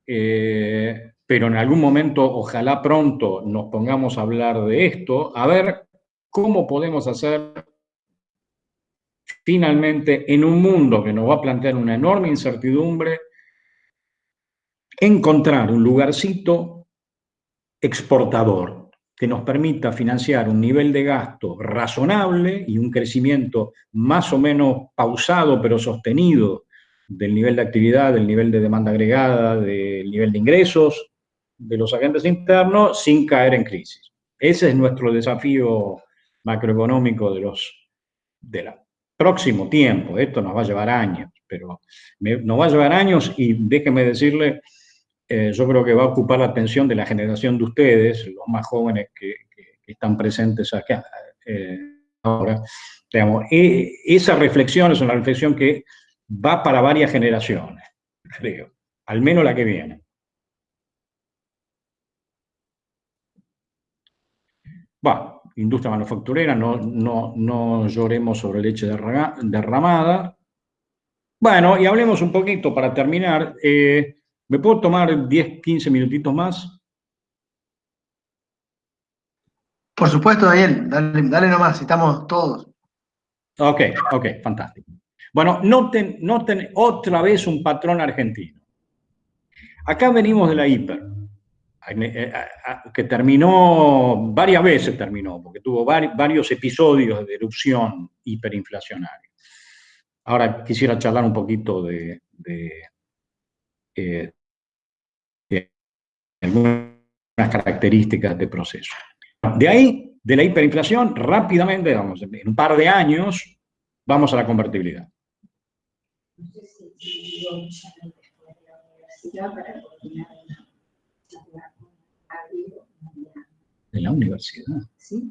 A: eh, pero en algún momento, ojalá pronto, nos pongamos a hablar de esto, a ver cómo podemos hacer finalmente en un mundo que nos va a plantear una enorme incertidumbre, encontrar un lugarcito exportador, que nos permita financiar un nivel de gasto razonable y un crecimiento más o menos pausado pero sostenido del nivel de actividad, del nivel de demanda agregada, del nivel de ingresos de los agentes internos sin caer en crisis. Ese es nuestro desafío macroeconómico de los del próximo tiempo. Esto nos va a llevar años, pero nos va a llevar años y déjeme decirle eh, yo creo que va a ocupar la atención de la generación de ustedes, los más jóvenes que, están presentes acá eh, ahora. Digamos, e, esa reflexión es una reflexión que va para varias generaciones, creo, al menos la que viene. Bueno, industria manufacturera, no, no, no lloremos sobre leche derramada. Bueno, y hablemos un poquito para terminar. Eh, ¿Me puedo tomar 10, 15 minutitos más?
B: Por supuesto, Daniel, dale, dale nomás, estamos todos.
A: Ok, ok, fantástico. Bueno, noten, noten otra vez un patrón argentino. Acá venimos de la hiper, que terminó, varias veces terminó, porque tuvo varios episodios de erupción hiperinflacionaria. Ahora quisiera charlar un poquito de, eh, algunas características de proceso. De ahí, de la hiperinflación, rápidamente, vamos, en un par de años, vamos a la convertibilidad. ¿De la universidad? Sí.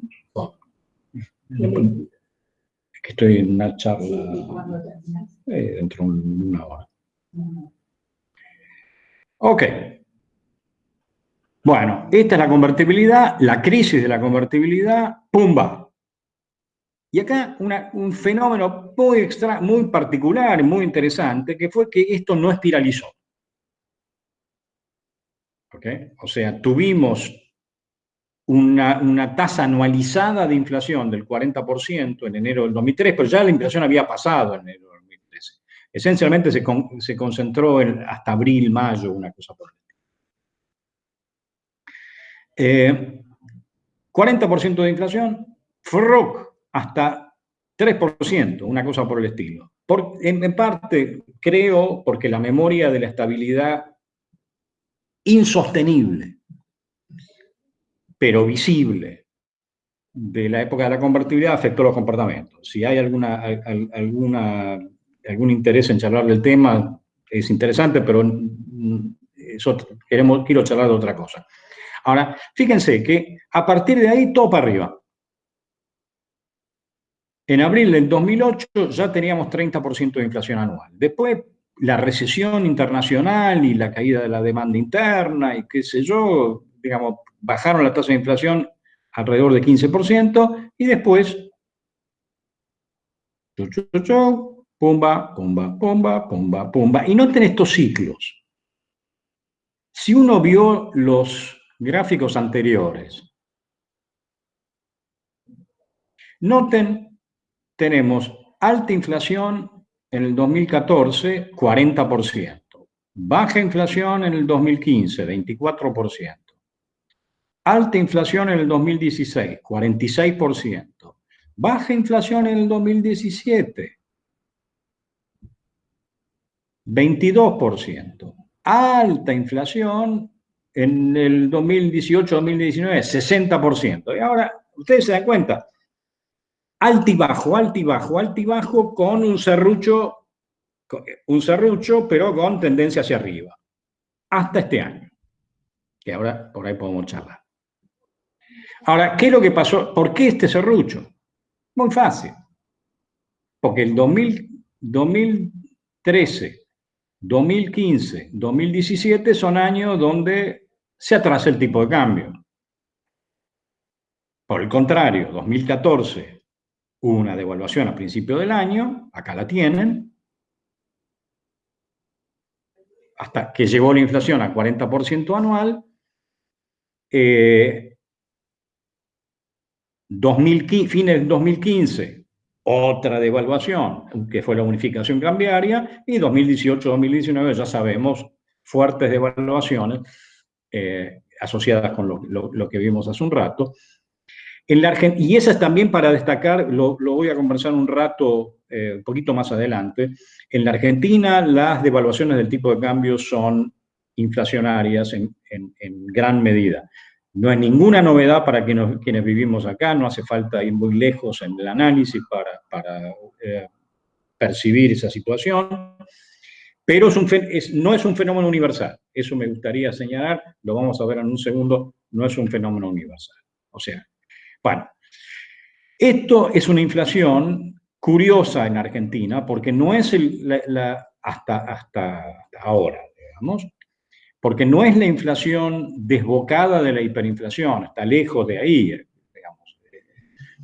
A: es que estoy en una charla eh, dentro de una hora. Ok. Bueno, esta es la convertibilidad, la crisis de la convertibilidad, ¡pumba! Y acá un fenómeno muy, extra, muy particular, muy interesante, que fue que esto no espiralizó. ¿Okay? O sea, tuvimos una, tasa anualizada de inflación del 40% en enero del 2003, pero ya la inflación había pasado en enero del 2013. Esencialmente se, se concentró en, hasta abril, mayo, una cosa por el 40% eh, de inflación, FROC hasta 3%, una cosa por el estilo. Por, en, parte, creo, porque la memoria de la estabilidad insostenible, pero visible, de la época de la convertibilidad afectó los comportamientos. Si hay alguna, algún interés en charlar del tema, es interesante, pero eso queremos, quiero charlar de otra cosa. Ahora, fíjense que a partir de ahí todo para arriba. En abril del 2008 ya teníamos 30% de inflación anual. Después la recesión internacional y la caída de la demanda interna y qué sé yo, digamos, bajaron la tasa de inflación alrededor de 15% y después, pumba, pumba, pumba, pumba, pumba. Y noten estos ciclos. Si uno vio los gráficos anteriores. Noten, tenemos alta inflación en el 2014, 40%. Baja inflación en el 2015, 24%. Alta inflación en el 2016, 46%. Baja inflación en el 2017, 22%. Alta inflación en el 2018-2019, 60%. Y ahora, ustedes se dan cuenta, alto y bajo, alto y bajo, alto y bajo, con un serrucho, un serrucho, pero con tendencia hacia arriba. Hasta este año. Que ahora por ahí podemos charlar. Ahora, ¿qué es lo que pasó? ¿Por qué este serrucho? Muy fácil. Porque el 2013, 2015, 2017 son años donde se atrasa el tipo de cambio. Por el contrario, 2014 hubo una devaluación a principio del año, acá la tienen, hasta que llegó la inflación a 40% anual. Eh, fines del 2015, otra devaluación, que fue la unificación cambiaria, y 2018-2019 ya sabemos, fuertes devaluaciones eh, asociadas con lo, que vimos hace un rato. En la y esa es también para destacar, lo, voy a conversar un rato, eh, un poquito más adelante, en la Argentina las devaluaciones del tipo de cambio son inflacionarias en, gran medida. No hay ninguna novedad para quienes, vivimos acá, no hace falta ir muy lejos en el análisis para, eh, percibir esa situación. pero es no es un fenómeno universal. Eso me gustaría señalar, lo vamos a ver en un segundo, no es un fenómeno universal. O sea, bueno, esto es una inflación curiosa en Argentina, porque no es hasta, hasta ahora, digamos, porque no es la inflación desbocada de la hiperinflación, está lejos de ahí, digamos.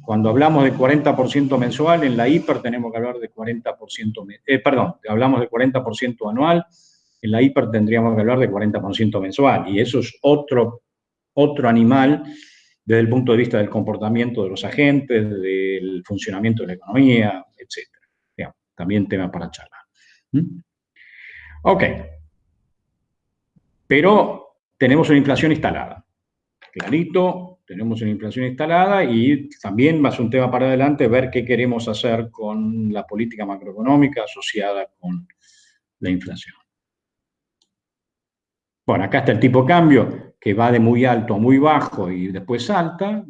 A: Cuando hablamos de 40% mensual, en la hiper tenemos que hablar de 40%, eh, perdón, hablamos de 40% anual, en la hiper tendríamos que hablar de 40% mensual, y eso es otro, otro animal desde el punto de vista del comportamiento de los agentes, del funcionamiento de la economía, etc. también tema para charlar. ¿Mm? Ok. Pero tenemos una inflación instalada. Clarito, tenemos una inflación instalada y también va a ser un tema para adelante ver qué queremos hacer con la política macroeconómica asociada con la inflación. Bueno, acá está el tipo de cambio que va de muy alto a muy bajo y después salta.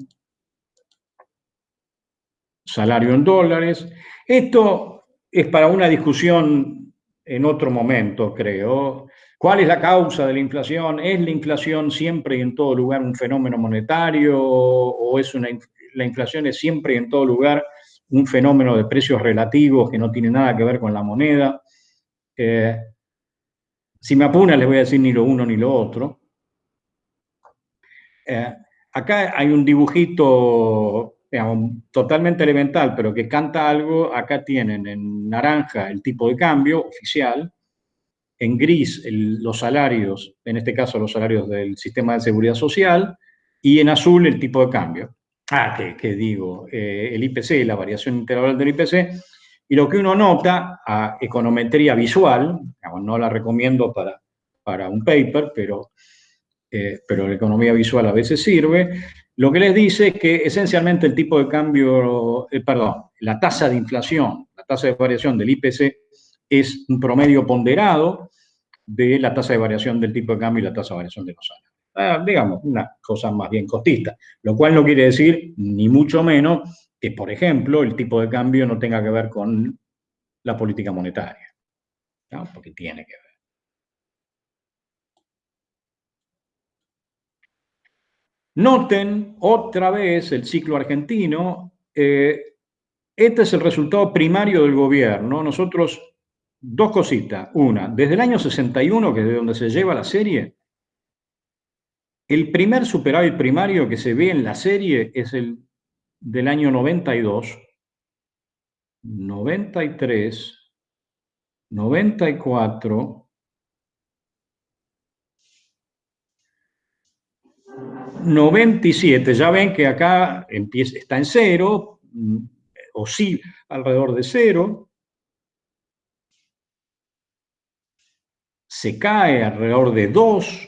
A: Salario en dólares. Esto es para una discusión en otro momento, creo. ¿Cuál es la causa de la inflación? ¿Es la inflación siempre y en todo lugar un fenómeno monetario o es una, la inflación es siempre y en todo lugar un fenómeno de precios relativos que no tiene nada que ver con la moneda? Eh, si me apuna, les voy a decir ni lo uno ni lo otro. Eh, acá hay un dibujito totalmente elemental, pero que canta algo. Acá tienen en naranja el tipo de cambio oficial, en gris los salarios, en este caso los salarios del sistema de seguridad social, y en azul el tipo de cambio. Ah, que, digo, eh, el IPC, la variación integral del IPC, y lo que uno nota a econometría visual, no la recomiendo para, para un paper, pero, eh, pero la economía visual a veces sirve, lo que les dice es que esencialmente el tipo de cambio, eh, perdón, la tasa de inflación, la tasa de variación del IPC es un promedio ponderado de la tasa de variación del tipo de cambio y la tasa de variación de los salarios. Ah, digamos, una cosa más bien costista, lo cual no quiere decir, ni mucho menos, que, por ejemplo, el tipo de cambio no tenga que ver con la política monetaria, porque tiene que ver. Noten otra vez el ciclo argentino. Eh, este es el resultado primario del gobierno. Nosotros dos cositas. Una, desde el año 61, que es de donde se lleva la serie, el primer superávit primario que se ve en la serie es el del año 92, 93, 94, 97. Ya ven que acá está en cero, mm, o sí, alrededor de cero. Se cae alrededor de 2,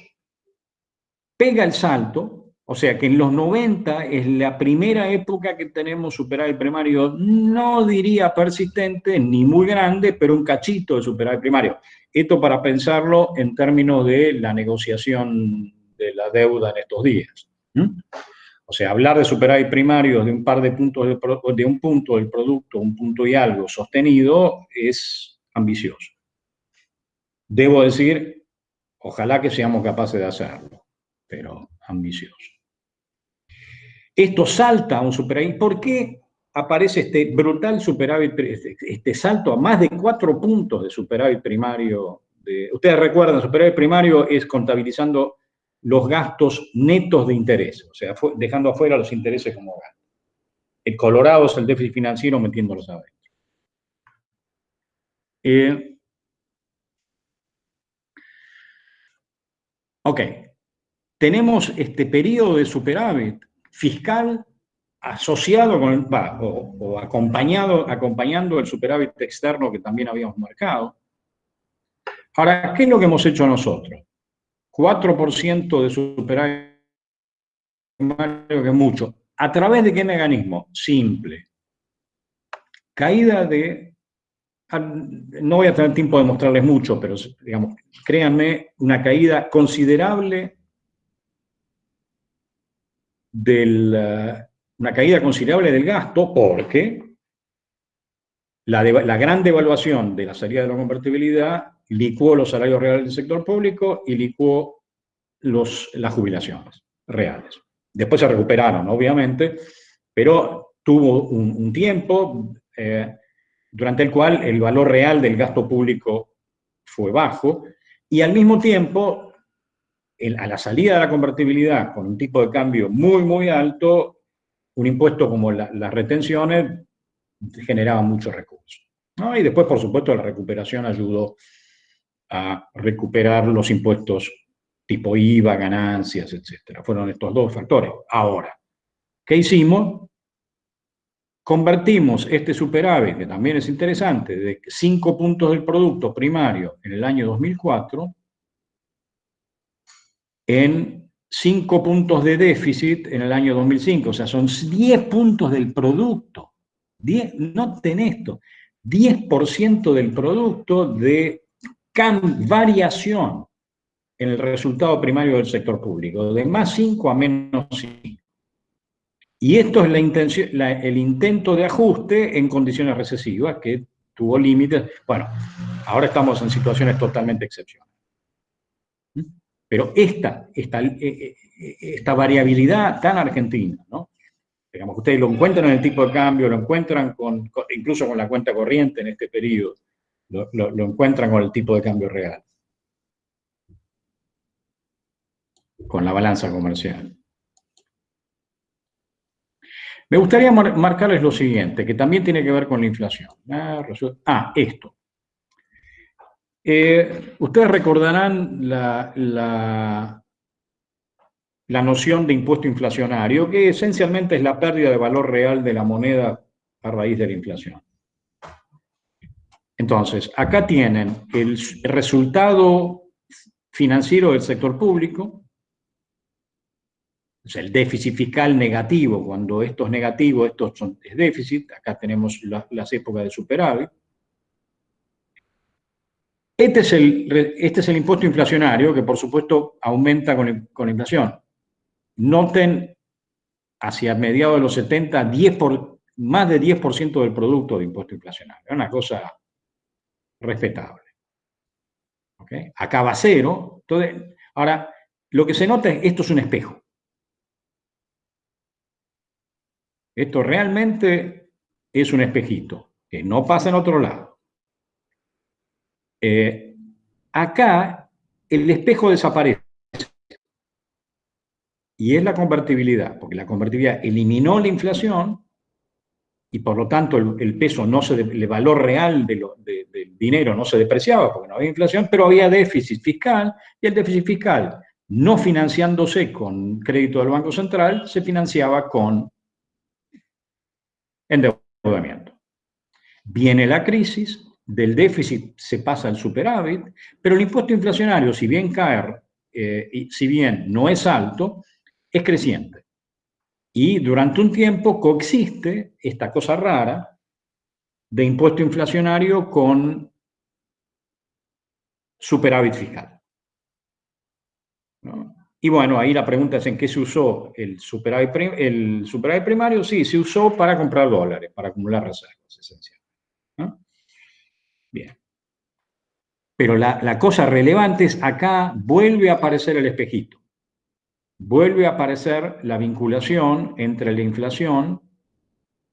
A: pega el salto, o sea que en los 90 es la primera época que tenemos superávit primario, no diría persistente ni muy grande, pero un cachito de superávit primario. Esto para pensarlo en términos de la negociación de la deuda en estos días. O sea, hablar de superávit primario de un par de puntos de un punto del producto, un punto y algo sostenido, es ambicioso. Debo decir, ojalá que seamos capaces de hacerlo, pero ambicioso. Esto salta a un superávit. ¿Por qué aparece este brutal superávit, este, este salto a más de cuatro puntos de superávit primario? De, ustedes recuerdan, superávit primario es contabilizando los gastos netos de interés, o sea, dejando afuera los intereses como gasto. El colorado es el déficit financiero metiéndolos adentro. Eh, Ok, tenemos este periodo de superávit fiscal asociado con, o, acompañado, acompañando el superávit externo que también habíamos marcado. Ahora, ¿qué es lo que hemos hecho nosotros? 4% de superávit que mucho. ¿A través de qué mecanismo? Simple. Caída de no voy a tener tiempo de mostrarles mucho, pero digamos, créanme, una caída considerable del, eh, una caída considerable del gasto porque la, la gran devaluación de la salida de la convertibilidad licuó los salarios reales del sector público y licuó los, las jubilaciones reales. Después se recuperaron, obviamente, pero tuvo un, tiempo eh, durante el cual el valor real del gasto público fue bajo, y al mismo tiempo, a la salida de la convertibilidad con un tipo de cambio muy, muy alto, un impuesto como las retenciones generaba muchos recursos. Y después, por supuesto, la recuperación ayudó a recuperar los impuestos tipo IVA, ganancias, etc. Fueron estos dos factores. Ahora, ¿qué hicimos? Convertimos este superávit, que también es interesante, de 5 puntos del producto primario en el año 2004, en 5 puntos de déficit en el año 2005. O sea, son 10 puntos del producto. 10, noten esto, 10% del producto de variación en el resultado primario del sector público, de más 5 a menos 5. Y esto es la intención, el intento de ajuste en condiciones recesivas que tuvo límites. Bueno, ahora estamos en situaciones totalmente excepcionales. Pero esta, esta, eh, eh, esta variabilidad tan argentina, ¿no? Digamos, ustedes lo encuentran en el tipo de cambio, lo encuentran con, incluso con la cuenta corriente en este periodo, lo encuentran con el tipo de cambio real. con la balanza comercial. Me gustaría marcarles lo siguiente, que también tiene que ver con la inflación. Ah, esto. Eh, ustedes recordarán la, la, noción de impuesto inflacionario, que esencialmente es la pérdida de valor real de la moneda a raíz de la inflación. Entonces, acá tienen el resultado financiero del sector público, el déficit fiscal negativo, cuando esto es negativo, esto es déficit, acá tenemos las épocas de superávit. Este es, el, este es el impuesto inflacionario, que por supuesto aumenta con, con la inflación. Noten, hacia mediados de los 70, 10 por, más de 10% del producto de impuesto inflacionario. Es una cosa respetable. Acá va cero. Entonces, ahora, lo que se nota es esto es un espejo. Esto realmente es un espejito, que no pasa en otro lado. Eh, acá el espejo desaparece. Y es la convertibilidad, porque la convertibilidad eliminó la inflación y por lo tanto el, peso, no se, el valor real del dinero no se depreciaba porque no había inflación, pero había déficit fiscal y el déficit fiscal, no financiándose con crédito del Banco Central, se financiaba con endeudamiento. Viene la crisis, del déficit se pasa al superávit, pero el impuesto inflacionario, si bien cae, eh, y si bien no es alto, es creciente. Y durante un tiempo coexiste esta cosa rara de impuesto inflacionario con superávit fiscal. ¿No? Y bueno, ahí la pregunta es en qué se usó el superávit, primario. Sí, se usó para comprar dólares, para acumular reservas, esencialmente. Bien. Pero la, la, cosa relevante es acá vuelve a aparecer el espejito. Vuelve a aparecer la vinculación entre la inflación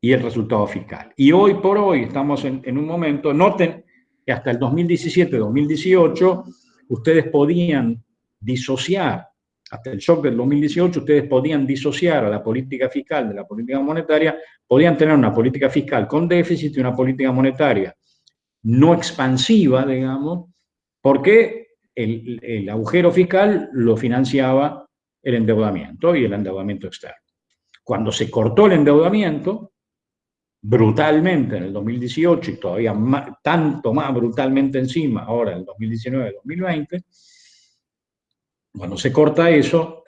A: y el resultado fiscal. Y hoy por hoy estamos en, en un momento, noten que hasta el 2017-2018 ustedes podían disociar hasta el shock del 2018, ustedes podían disociar a la política fiscal de la política monetaria, podían tener una política fiscal con déficit y una política monetaria no expansiva, digamos, porque el, el agujero fiscal lo financiaba el endeudamiento y el endeudamiento externo. Cuando se cortó el endeudamiento, brutalmente en el 2018 y todavía tanto más brutalmente encima ahora en el 2019-2020, cuando se corta eso,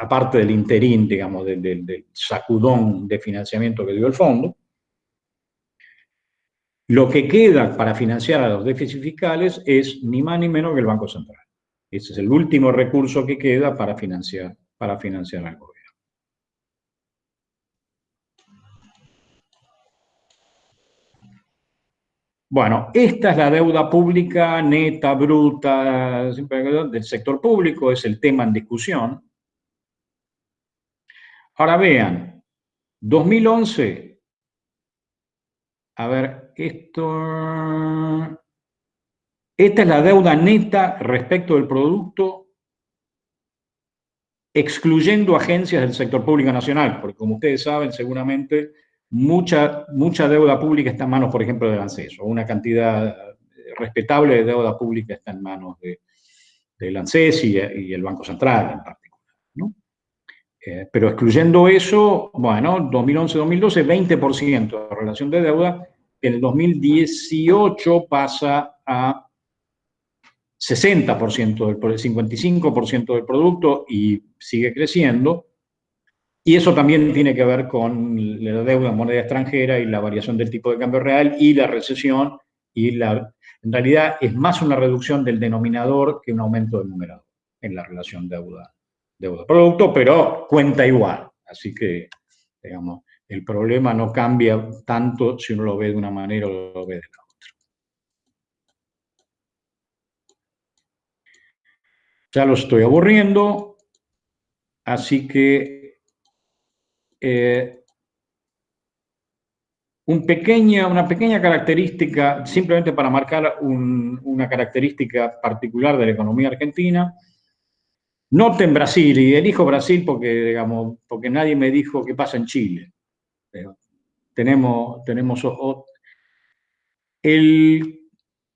A: aparte del interín, digamos, del, sacudón de financiamiento que dio el fondo, lo que queda para financiar a los déficits fiscales es ni más ni menos que el Banco Central. Ese es el último recurso que queda para financiar, para financiar al. Bueno, esta es la deuda pública neta, bruta, del sector público, es el tema en discusión. Ahora vean, 2011, a ver, esto, esta es la deuda neta respecto del producto, excluyendo agencias del sector público nacional, porque como ustedes saben, seguramente mucha, mucha deuda pública está en manos, por ejemplo, del ANSES, o una cantidad respetable de deuda pública está en manos de, del ANSES y, el Banco Central en particular. Eh, pero excluyendo eso, bueno, 2011-2012, 20% de relación de deuda, en el 2018 pasa a 60% del 55% del producto y sigue creciendo, y eso también tiene que ver con la deuda en moneda extranjera y la variación del tipo de cambio real y la recesión. Y la, en realidad es más una reducción del denominador que un aumento del numerador en la relación deuda-producto, pero cuenta igual. Así que, digamos, el problema no cambia tanto si uno lo ve de una manera o lo ve de la otra. Ya lo estoy aburriendo, así que eh, un pequeña, una pequeña característica, simplemente para marcar una característica particular de la economía argentina. Noten Brasil, y elijo Brasil porque, digamos, porque nadie me dijo qué pasa en Chile. tenemos, tenemos el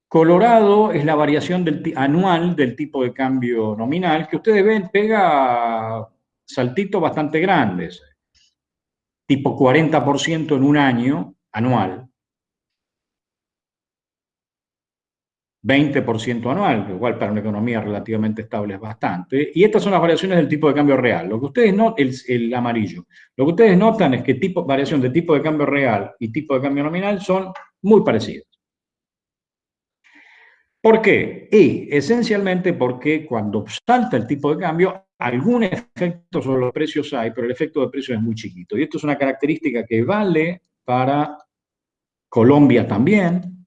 A: Colorado es la variación anual del tipo de cambio nominal, que ustedes ven, pega saltitos bastante grandes tipo 40% en un año anual, 20% anual, que igual para una economía relativamente estable es bastante, y estas son las variaciones del tipo de cambio real. Lo que ustedes notan, el, el, amarillo, lo que ustedes notan es que tipo, variación de tipo de cambio real y tipo de cambio nominal son muy parecidas. ¿Por qué? Y esencialmente porque cuando salta el tipo de cambio, algún efecto sobre los precios hay, pero el efecto de precios es muy chiquito. Y esto es una característica que vale para Colombia también,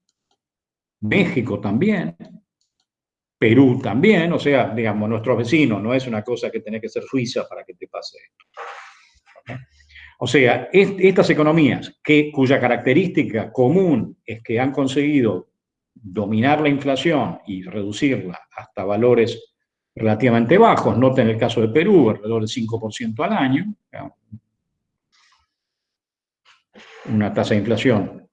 A: México también, Perú también, o sea, digamos, nuestros vecinos, no es una cosa que tiene que ser Suiza para que te pase esto. O sea, estas economías cuya característica común es que han conseguido dominar la inflación y reducirla hasta valores relativamente bajos, noten el caso de Perú, alrededor del 5% al año, una tasa de inflación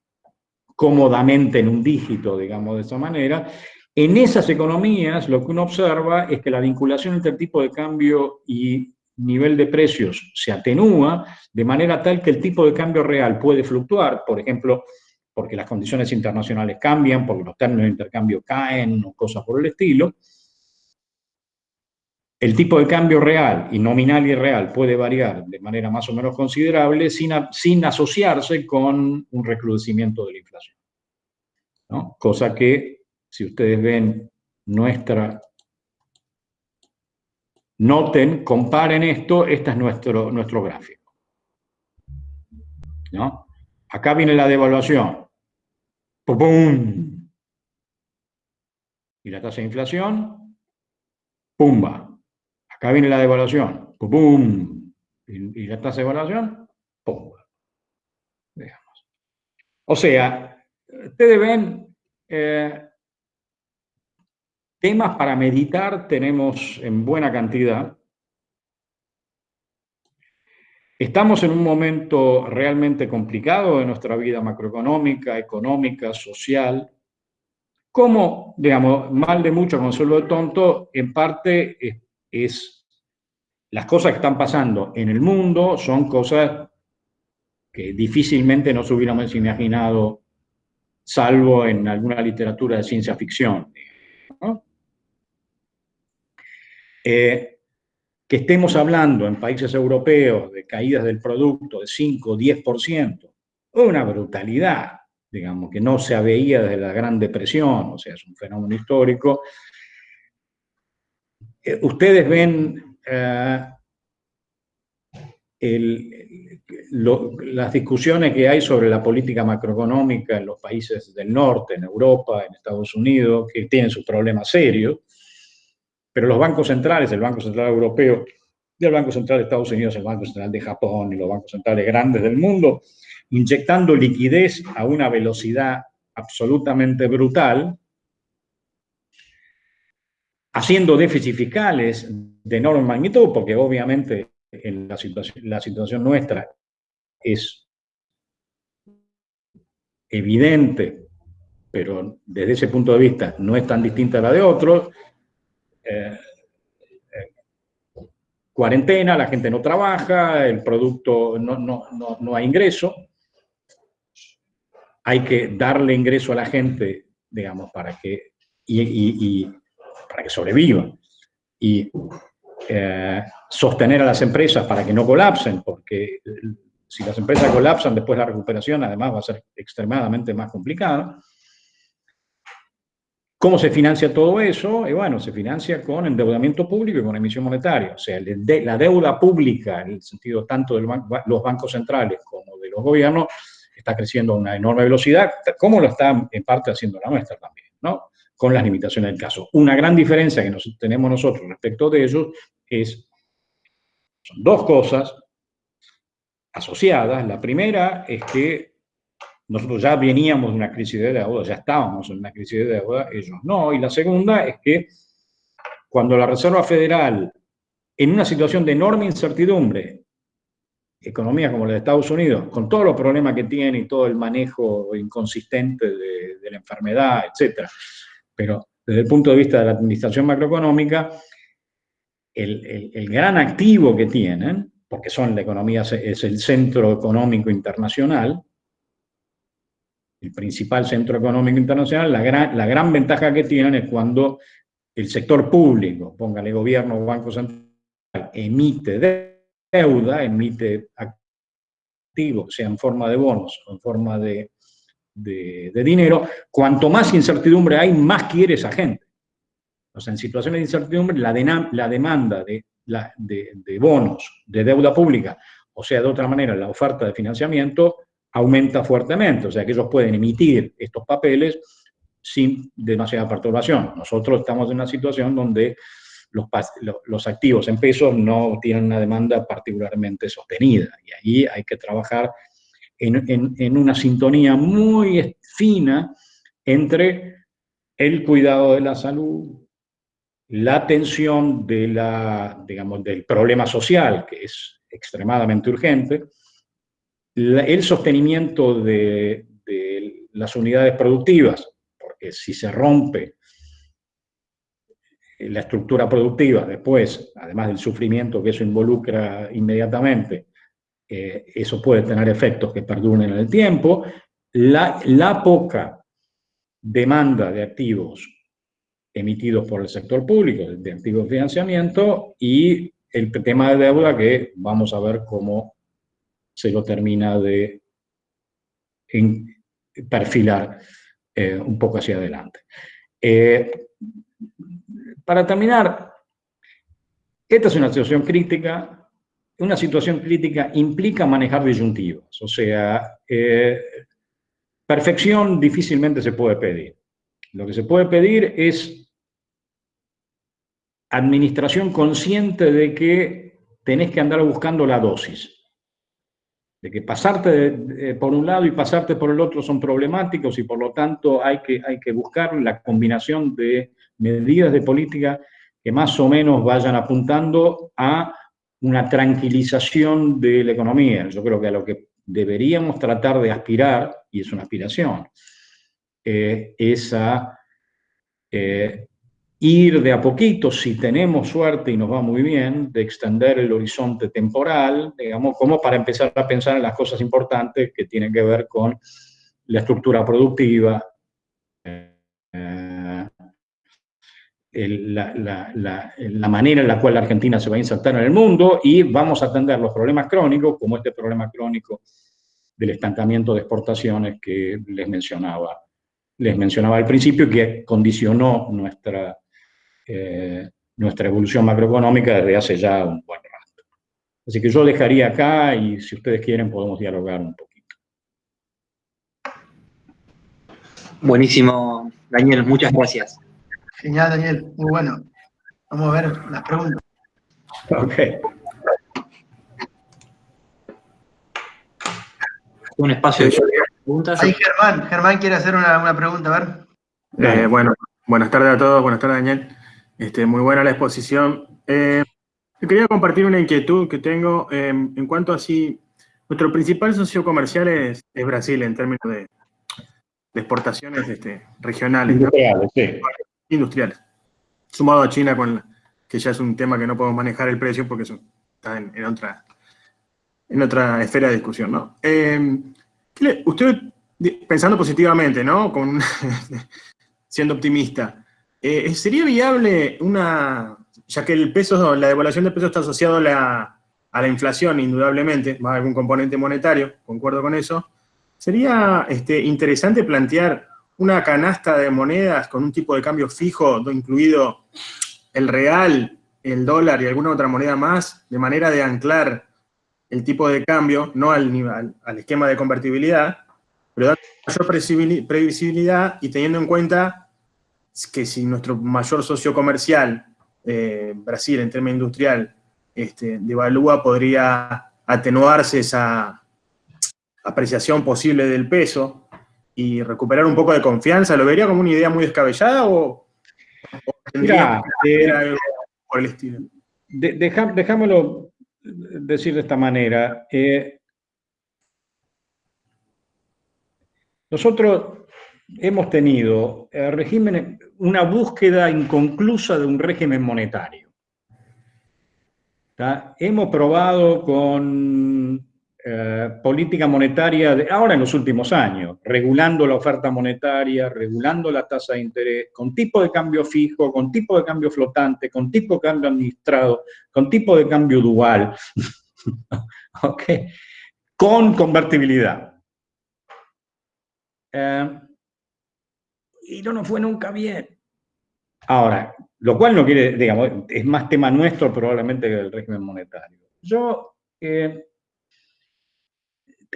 A: cómodamente en un dígito, digamos de esta manera, en esas economías lo que uno observa es que la vinculación entre el tipo de cambio y nivel de precios se atenúa de manera tal que el tipo de cambio real puede fluctuar, por ejemplo, porque las condiciones internacionales cambian, porque los términos de intercambio caen cosas por el estilo, el tipo de cambio real y nominal y real puede variar de manera más o menos considerable sin, asociarse con un recrudecimiento de la inflación. Cosa que, si ustedes ven nuestra... Noten, comparen esto, este es nuestro, nuestro gráfico. ¿no? Acá viene la devaluación. ¡Pum! Y la tasa de inflación, ¡pumba! Acá viene la devaluación. ¡Pum! Y, la tasa de devaluación, ¡pum! Veamos. O sea, ustedes ven eh, temas para meditar, tenemos en buena cantidad. Estamos en un momento realmente complicado de nuestra vida macroeconómica, económica, social. Como, digamos, mal de mucho, consuelo de tonto, en parte es las cosas que están pasando en el mundo son cosas que difícilmente nos hubiéramos imaginado, salvo en alguna literatura de ciencia ficción. Eh, que estemos hablando en países europeos de caídas del producto de 5 o 10%, una brutalidad, digamos, que no se veía desde la Gran Depresión, o sea, es un fenómeno histórico. Eh, ustedes ven eh, las discusiones que hay sobre la política macroeconómica en los países del norte, en Europa, en Estados Unidos, que tienen sus problemas serios, pero los bancos centrales, el Banco Central Europeo y el Banco Central de Estados Unidos, el Banco Central de Japón y los bancos centrales grandes del mundo, inyectando liquidez a una velocidad absolutamente brutal, haciendo déficits fiscales de enorme magnitud, porque obviamente en la situación, la situación nuestra es evidente, pero desde ese punto de vista no es tan distinta a la de otros. Eh, cuarentena, la gente no trabaja, el producto no, no, no, no hay ingreso. Hay que darle ingreso a la gente, digamos, para que, y, para que sobreviva. Y eh, sostener a las empresas para que no colapsen, porque si las empresas colapsan después la recuperación además va a ser extremadamente más complicada. ¿Cómo se financia todo eso? Y bueno, se financia con endeudamiento público y con emisión monetaria. O sea, la deuda pública, en el sentido tanto de los bancos centrales como de los gobiernos, está creciendo a una enorme velocidad, como lo está en parte haciendo la nuestra también, ¿no? Con las limitaciones del caso. Una gran diferencia que tenemos nosotros respecto de ellos es, son dos cosas asociadas. La primera es que nosotros ya veníamos de una crisis de deuda, ya estábamos en una crisis de deuda, ellos no. Y la segunda es que cuando la Reserva Federal, en una situación de enorme incertidumbre, economía como la de Estados Unidos, con todos los problemas que tiene y todo el manejo inconsistente de, la enfermedad, etc. Pero desde el punto de vista de la administración macroeconómica, el, gran activo que tienen, porque son la economía, es el centro económico internacional, el principal centro económico internacional, la gran, ventaja que tienen es cuando el sector público, póngale gobierno o banco central, emite deuda, emite activos, sea en forma de bonos o en forma de, dinero, cuanto más incertidumbre hay, más quiere esa gente. O sea, en situaciones de incertidumbre, la, la demanda de, de, bonos, de deuda pública, o sea, de otra manera, la oferta de financiamiento aumenta fuertemente. O sea, que ellos pueden emitir estos papeles sin demasiada perturbación. Nosotros estamos en una situación donde los, activos en pesos no tienen una demanda particularmente sostenida. Y ahí hay que trabajar en, una sintonía muy fina entre el cuidado de la salud, la atención del problema social, que es extremadamente urgente, el sostenimiento de, las unidades productivas, porque si se rompe la estructura productiva después, además del sufrimiento que eso involucra inmediatamente, eh, eso puede tener efectos que perduren en el tiempo, la, la poca demanda de activos emitidos por el sector público, de activos de financiamiento, y el tema de deuda que vamos a ver cómo se lo termina de perfilar eh, un poco hacia adelante. Eh, para terminar, esta es una situación crítica. Una situación crítica implica manejar disyuntivas, o sea, eh, perfección difícilmente se puede pedir. Lo que se puede pedir es administración consciente de que tenés que andar buscando la dosis. De que pasarte por un lado y pasarte por el otro son problemáticos y por lo tanto hay que, hay que buscar la combinación de medidas de política que más o menos vayan apuntando a una tranquilización de la economía. Yo creo que a lo que deberíamos tratar de aspirar, y es una aspiración, eh, es a eh, ir de a poquito, si tenemos suerte y nos va muy bien, de extender el horizonte temporal, digamos, como para empezar a pensar en las cosas importantes que tienen que ver con la estructura productiva, eh, la, la, manera en la cual la Argentina se va a insertar en el mundo y vamos a atender los problemas crónicos, como este problema crónico del estancamiento de exportaciones que les mencionaba, les mencionaba al principio, que condicionó nuestra eh, nuestra evolución macroeconómica desde hace ya un buen rato. Así que yo dejaría acá y si ustedes quieren podemos dialogar un poquito.
C: Buenísimo, Daniel, muchas gracias.
B: Genial, Daniel, muy bueno. Vamos a ver las preguntas.
A: Ok.
C: Un espacio de preguntas.
B: Ahí Germán, Germán quiere hacer una, pregunta, a
D: ver. Eh, bueno, buenas tardes a todos, buenas tardes Daniel. Este, muy buena la exposición. Eh, quería compartir una inquietud que tengo eh, en cuanto a si nuestro principal socio comercial es, Brasil en términos de, exportaciones este, regionales.
A: Industriales, sí.
D: Industriales. Sumado a China, con que ya es un tema que no podemos manejar el precio porque está en, otra, en otra esfera de discusión, ¿no? Eh, usted, pensando positivamente, ¿no? Con, siendo optimista, eh, ¿sería viable una, ya que el peso, la devaluación del peso está asociado a la, inflación, indudablemente, más algún componente monetario, concuerdo con eso, sería este, interesante plantear una canasta de monedas con un tipo de cambio fijo, incluido el real, el dólar y alguna otra moneda más, de manera de anclar el tipo de cambio, no al, al esquema de convertibilidad, pero dar mayor previsibilidad y teniendo en cuenta que si nuestro mayor socio comercial, eh, Brasil en términos industrial, este, devalúa, podría atenuarse esa apreciación posible del peso y recuperar un poco de confianza. ¿Lo vería como una idea muy descabellada o,
A: tendría que algo por el estilo? dejámoslo decir de esta manera. Eh, nosotros hemos tenido eh, una búsqueda inconclusa de un régimen monetario. Hemos probado con eh, política monetaria, de, ahora en los últimos años, regulando la oferta monetaria, regulando la tasa de interés, con tipo de cambio fijo, con tipo de cambio flotante, con tipo de cambio administrado, con tipo de cambio dual, con convertibilidad. Eh, y no nos fue nunca bien. Ahora, lo cual no quiere, digamos, es más tema nuestro probablemente que del régimen monetario. Yo, eh,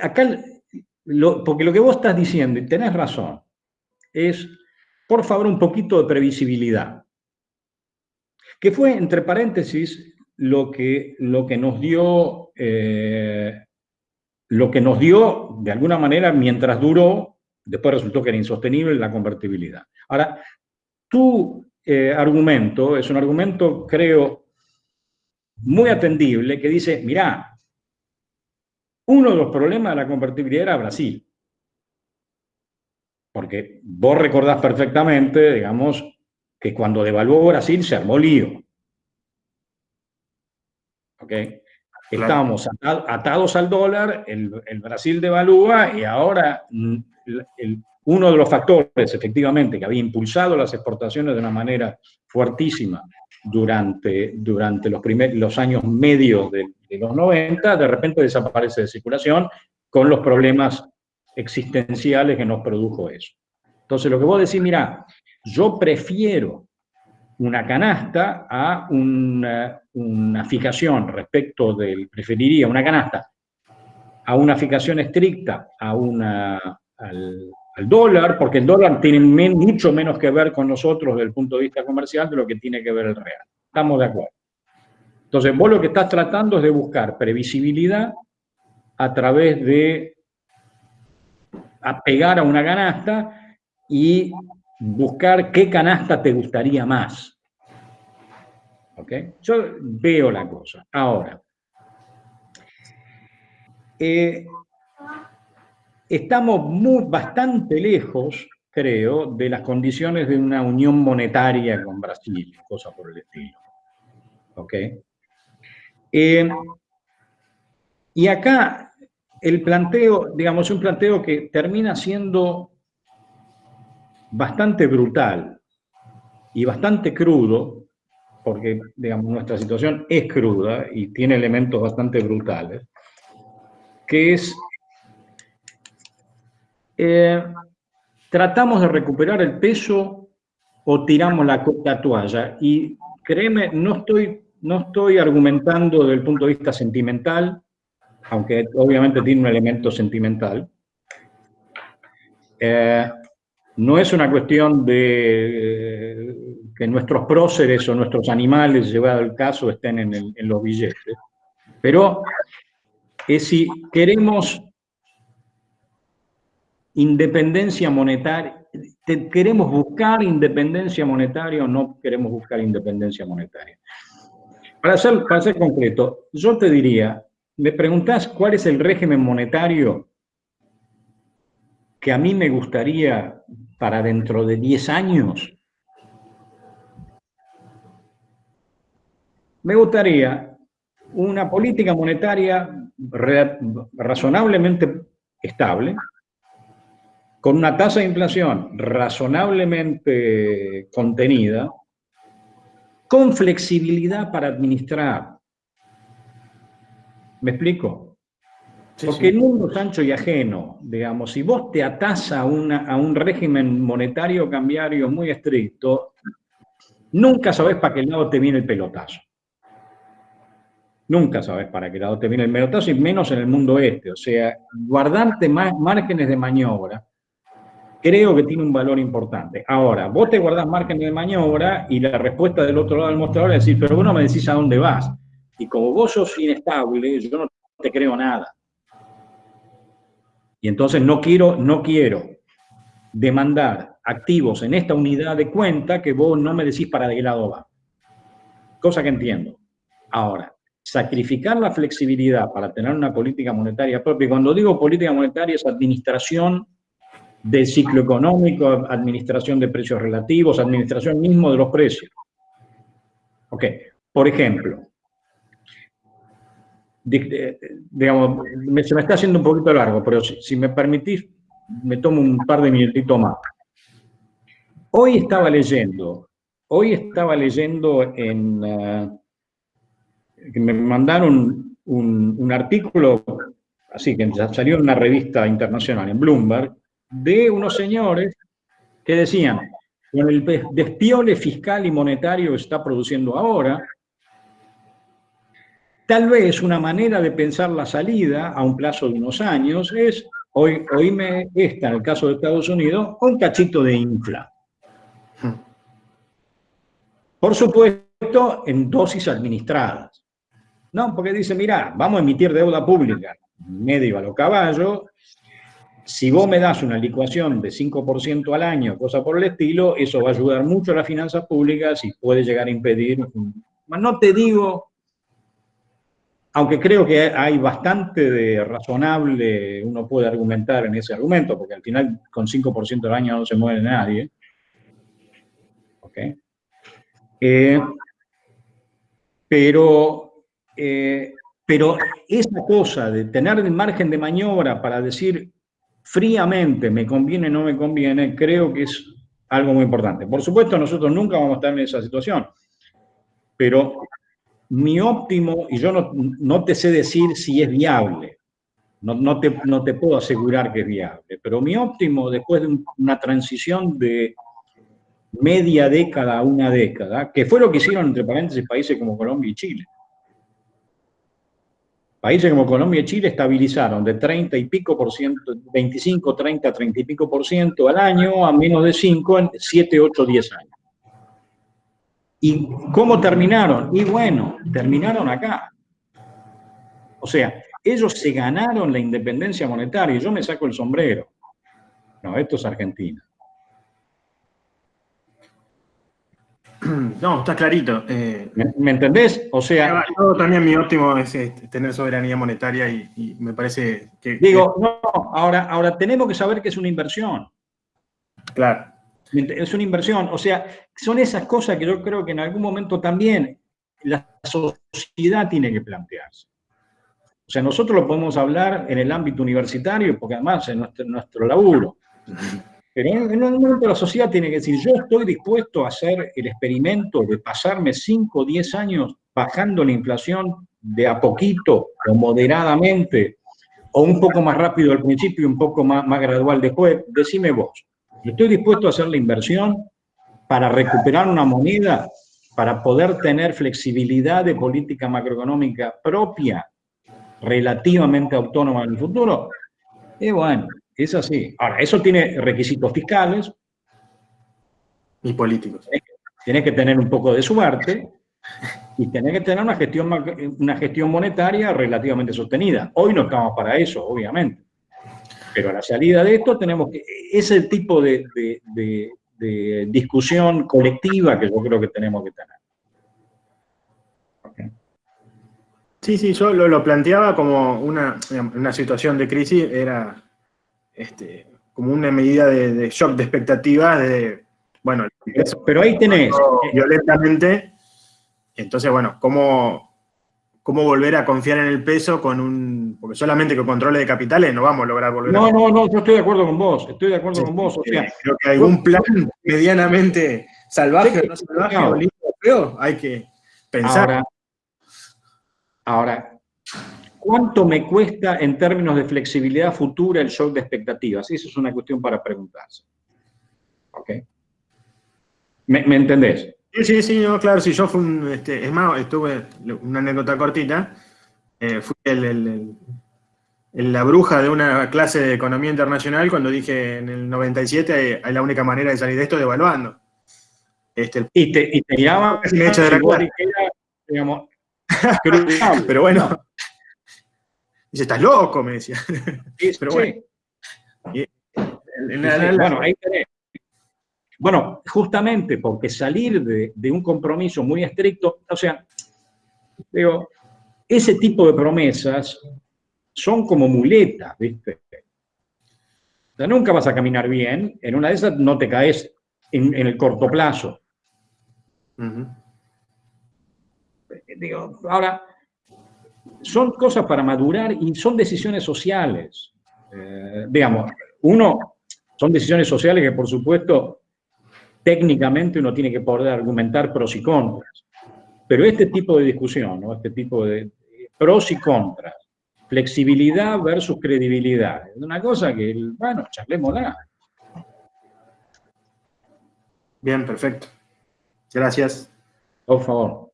A: acá, porque lo que vos estás diciendo, y tenés razón, es, por favor, un poquito de previsibilidad. Que fue, entre paréntesis, lo que, lo que nos dio, eh, lo que nos dio, de alguna manera, mientras duró Después resultó que era insostenible la convertibilidad. Ahora, tu eh, argumento es un argumento, creo, muy atendible, que dice, mirá, uno de los problemas de la convertibilidad era Brasil. Porque vos recordás perfectamente, digamos, que cuando devaluó Brasil se armó lío. ¿Ok? Estábamos atados al dólar, el, el Brasil devalúa y ahora mm, uno de los factores, efectivamente, que había impulsado las exportaciones de una manera fuertísima durante, durante los, años medios de, los 90, de repente desaparece de circulación con los problemas existenciales que nos produjo eso. Entonces, lo que vos decís, mira, yo prefiero una canasta a una, una, fijación respecto del, preferiría una canasta a una fijación estricta, a una, dólar, porque el dólar tiene mucho menos que ver con nosotros desde el punto de vista comercial de lo que tiene que ver el real. Estamos de acuerdo. Entonces, vos lo que estás tratando es de buscar previsibilidad a través de apegar a una canasta y buscar qué canasta te gustaría más. ¿Ok? Yo veo la cosa. Ahora, eh, estamos muy, bastante lejos, creo, de las condiciones de una unión monetaria con Brasil, cosa por el estilo. ¿Ok? Eh, y acá el planteo, digamos, un planteo que termina siendo bastante brutal y bastante crudo, porque, digamos, nuestra situación es cruda y tiene elementos bastante brutales, que es eh, tratamos de recuperar el peso o tiramos la, toalla. Y créeme, no estoy no estoy argumentando desde el punto de vista sentimental, aunque obviamente tiene un elemento sentimental. Eh, no es una cuestión de eh, que nuestros próceres o nuestros animales, llevado el caso, estén en, en los billetes, pero es si queremos independencia monetaria, ¿queremos buscar independencia monetaria o no queremos buscar independencia monetaria? Para ser, para ser concreto, yo te diría, me preguntás cuál es el régimen monetario que a mí me gustaría para dentro de 10 años. Me gustaría una política monetaria razonablemente estable, con una tasa de inflación razonablemente contenida, con flexibilidad para administrar. ¿Me explico? Porque en un mundo ancho y ajeno, digamos, si vos te atás a, a un régimen monetario cambiario muy estricto, nunca sabés para qué lado te viene el pelotazo. Nunca sabes para qué lado te viene el pelotazo, y menos en el mundo este. O sea, guardarte más márgenes de maniobra creo que tiene un valor importante. Ahora, vos te guardás márgenes de maniobra y la respuesta del otro lado del mostrador es decir, pero vos no me decís a dónde vas. Y como vos sos inestable, yo no te creo nada. Y entonces no quiero, no quiero demandar activos en esta unidad de cuenta que vos no me decís para de qué lado va. Cosa que entiendo. Ahora, sacrificar la flexibilidad para tener una política monetaria propia, y cuando digo política monetaria es administración del ciclo económico, administración de precios relativos, administración mismo de los precios. Ok, por ejemplo, digamos, se me está haciendo un poquito largo, pero si, me permitís, me tomo un par de minutitos más. Hoy estaba leyendo, hoy estaba leyendo en, eh, que me mandaron un, artículo, así que salió en una revista internacional, en Bloomberg, de unos señores que decían, con el despiole fiscal y monetario que está produciendo ahora, tal vez una manera de pensar la salida a un plazo de unos años es, hoy, oíme esta en el caso de Estados Unidos, un cachito de infla. Por supuesto, en dosis administradas. No, porque dice, mira, vamos a emitir deuda pública, medio a lo caballo, si vos me das una licuación de 5% al año, cosa por el estilo, eso va a ayudar mucho a las finanzas públicas y puede llegar a impedir... No te digo, aunque creo que hay bastante de razonable, uno puede argumentar en ese argumento, porque al final con 5% al año no se muere nadie. Eh, pero, eh, pero esa cosa de tener el margen de maniobra para decir fríamente, me conviene no me conviene, creo que es algo muy importante. Por supuesto, nosotros nunca vamos a estar en esa situación, pero mi óptimo, y yo no, te sé decir si es viable, no, no, te, no te puedo asegurar que es viable, pero mi óptimo después de una transición de media década a una década, que fue lo que hicieron entre paréntesis países como Colombia y Chile, Países como Colombia y Chile estabilizaron de 30 y pico por ciento, 25, 30, 30 y pico por ciento al año a menos de 5 en 7, 8, 10 años. ¿Y cómo terminaron? Y bueno, terminaron acá. O sea, ellos se ganaron la independencia monetaria y yo me saco el sombrero. No, esto es Argentina.
D: No, está clarito. Eh,
A: ¿Me, entendés? O sea...
D: también mi óptimo es, tener soberanía monetaria y, me parece que...
A: Digo, no, ahora, ahora tenemos que saber que es una inversión.
D: Claro.
A: Es una inversión. O sea, son esas cosas que yo creo que en algún momento también la sociedad tiene que plantearse. O sea, nosotros lo podemos hablar en el ámbito universitario, porque además es nuestro, nuestro laburo. Pero en un momento la sociedad tiene que decir, yo estoy dispuesto a hacer el experimento de pasarme 5 o 10 años bajando la inflación de a poquito o moderadamente, o un poco más rápido al principio y un poco más, más gradual después, decime vos, estoy dispuesto a hacer la inversión para recuperar una moneda para poder tener flexibilidad de política macroeconómica propia, relativamente autónoma en el futuro, y bueno, es así. Ahora, eso tiene requisitos fiscales.
D: Y políticos.
A: Tienes que tener un poco de suerte y tenés que tener una gestión, una gestión monetaria relativamente sostenida. Hoy no estamos para eso, obviamente. Pero a la salida de esto tenemos que... Ese tipo de, discusión colectiva que yo creo que tenemos que tener.
D: Sí, sí, yo lo, planteaba como una, una, situación de crisis, era este, como una medida de, shock de expectativas, de, bueno,
A: pero ahí tenés.
D: Violentamente, entonces, bueno, ¿cómo, ¿cómo volver a confiar en el peso con un... Porque solamente con controles de capitales no vamos a lograr volver
A: no,
D: a...
A: No, no, yo estoy de acuerdo con vos, estoy de acuerdo con vos. O
D: sea, creo que algún plan medianamente salvaje o no salvaje o hay que pensar.
A: Ahora, Ahora, ¿cuánto me cuesta en términos de flexibilidad futura el shock de expectativas? Esa es una cuestión para preguntarse. ¿Ok? ¿Me, entendés?
D: Sí, sí, sí, claro, si yo fui un, este, es más, estuve, una anécdota cortita, eh, fui el, la bruja de una clase de economía internacional cuando dije en el 97 hay, la única manera de salir de esto devaluando.
A: Este, y te, y te llama,
D: hecho de la digamos, pero bueno. Dice, estás loco, me decía. pero bueno.
A: bueno, ahí tenés. Bueno, justamente porque salir de, un compromiso muy estricto, o sea, digo, ese tipo de promesas son como muletas, ¿viste? O sea, nunca vas a caminar bien, en una de esas no te caes en, el corto plazo digo, ahora, son cosas para madurar y son decisiones sociales. Eh, digamos, uno, son decisiones sociales que por supuesto técnicamente uno tiene que poder argumentar pros y contras. Pero este tipo de discusión, ¿no? este tipo de pros y contras, flexibilidad versus credibilidad, es una cosa que, bueno, charlémosla.
D: Bien, perfecto. Gracias.
A: Por favor.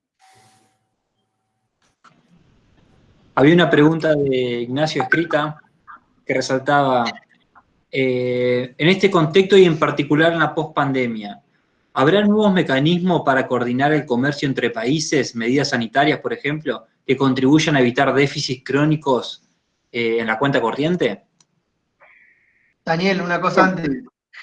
C: Había una pregunta de Ignacio escrita que resaltaba, eh, en este contexto y en particular en la pospandemia, ¿habrá nuevos mecanismos para coordinar el comercio entre países, medidas sanitarias, por ejemplo, que contribuyan a evitar déficits crónicos eh, en la cuenta corriente?
B: Daniel, una cosa antes.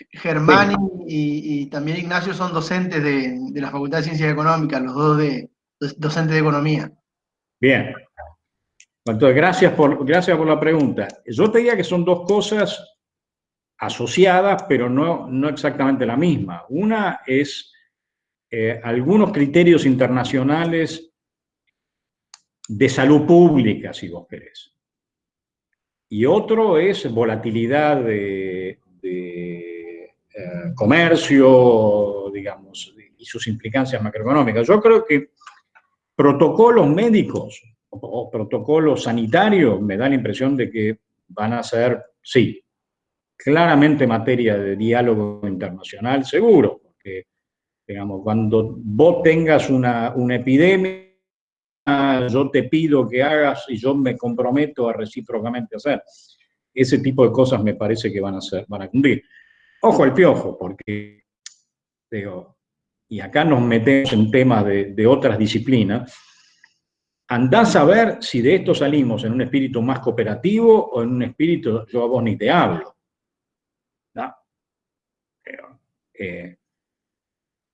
B: Germán y, también Ignacio son docentes de, de, la Facultad de Ciencias Económicas, los dos de, docentes de Economía.
A: Bien, entonces, gracias por, gracias por la pregunta. Yo te diría que son dos cosas asociadas, pero no, no exactamente la misma. Una es eh, algunos criterios internacionales de salud pública, si vos querés. Y otro es volatilidad de, eh, comercio, digamos, y sus implicancias macroeconómicas. Yo creo que protocolos médicos o, protocolos sanitarios, me da la impresión de que van a ser, sí, claramente materia de diálogo internacional, seguro, porque, digamos, cuando vos tengas una, epidemia, yo te pido que hagas y yo me comprometo a recíprocamente hacer. Ese tipo de cosas me parece que van a, ser, van a cumplir. Ojo al piojo, porque, digo, y acá nos metemos en temas de, de otras disciplinas, andás a ver si de esto salimos en un espíritu más cooperativo o en un espíritu yo a vos ni te hablo. Eh,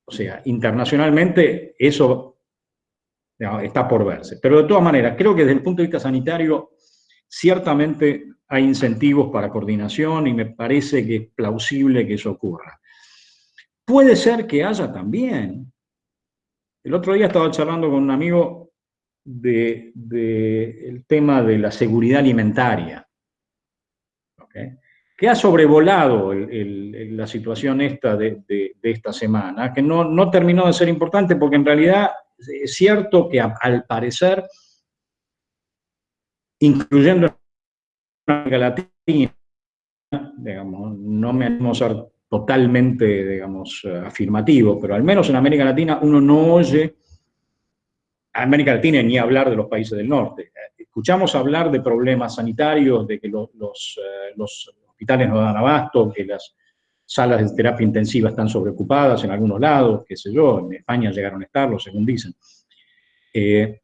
A: o sea, internacionalmente eso está por verse. Pero de todas maneras, creo que desde el punto de vista sanitario, ciertamente hay incentivos para coordinación y me parece que es plausible que eso ocurra. Puede ser que haya también. El otro día estaba charlando con un amigo del de, el tema de la seguridad alimentaria, que ha sobrevolado la situación esta de, esta semana, que no, no, terminó de ser importante porque en realidad es cierto que al parecer, incluyendo América Latina, digamos, no me animo a ser totalmente, digamos, afirmativo, pero al menos en América Latina uno no oye, América Latina ni hablar de los países del norte, escuchamos hablar de problemas sanitarios, de que los, los, los hospitales no dan abasto, que las salas de terapia intensiva están sobreocupadas en algunos lados, qué sé yo, en España llegaron a estarlo, según dicen. Eh,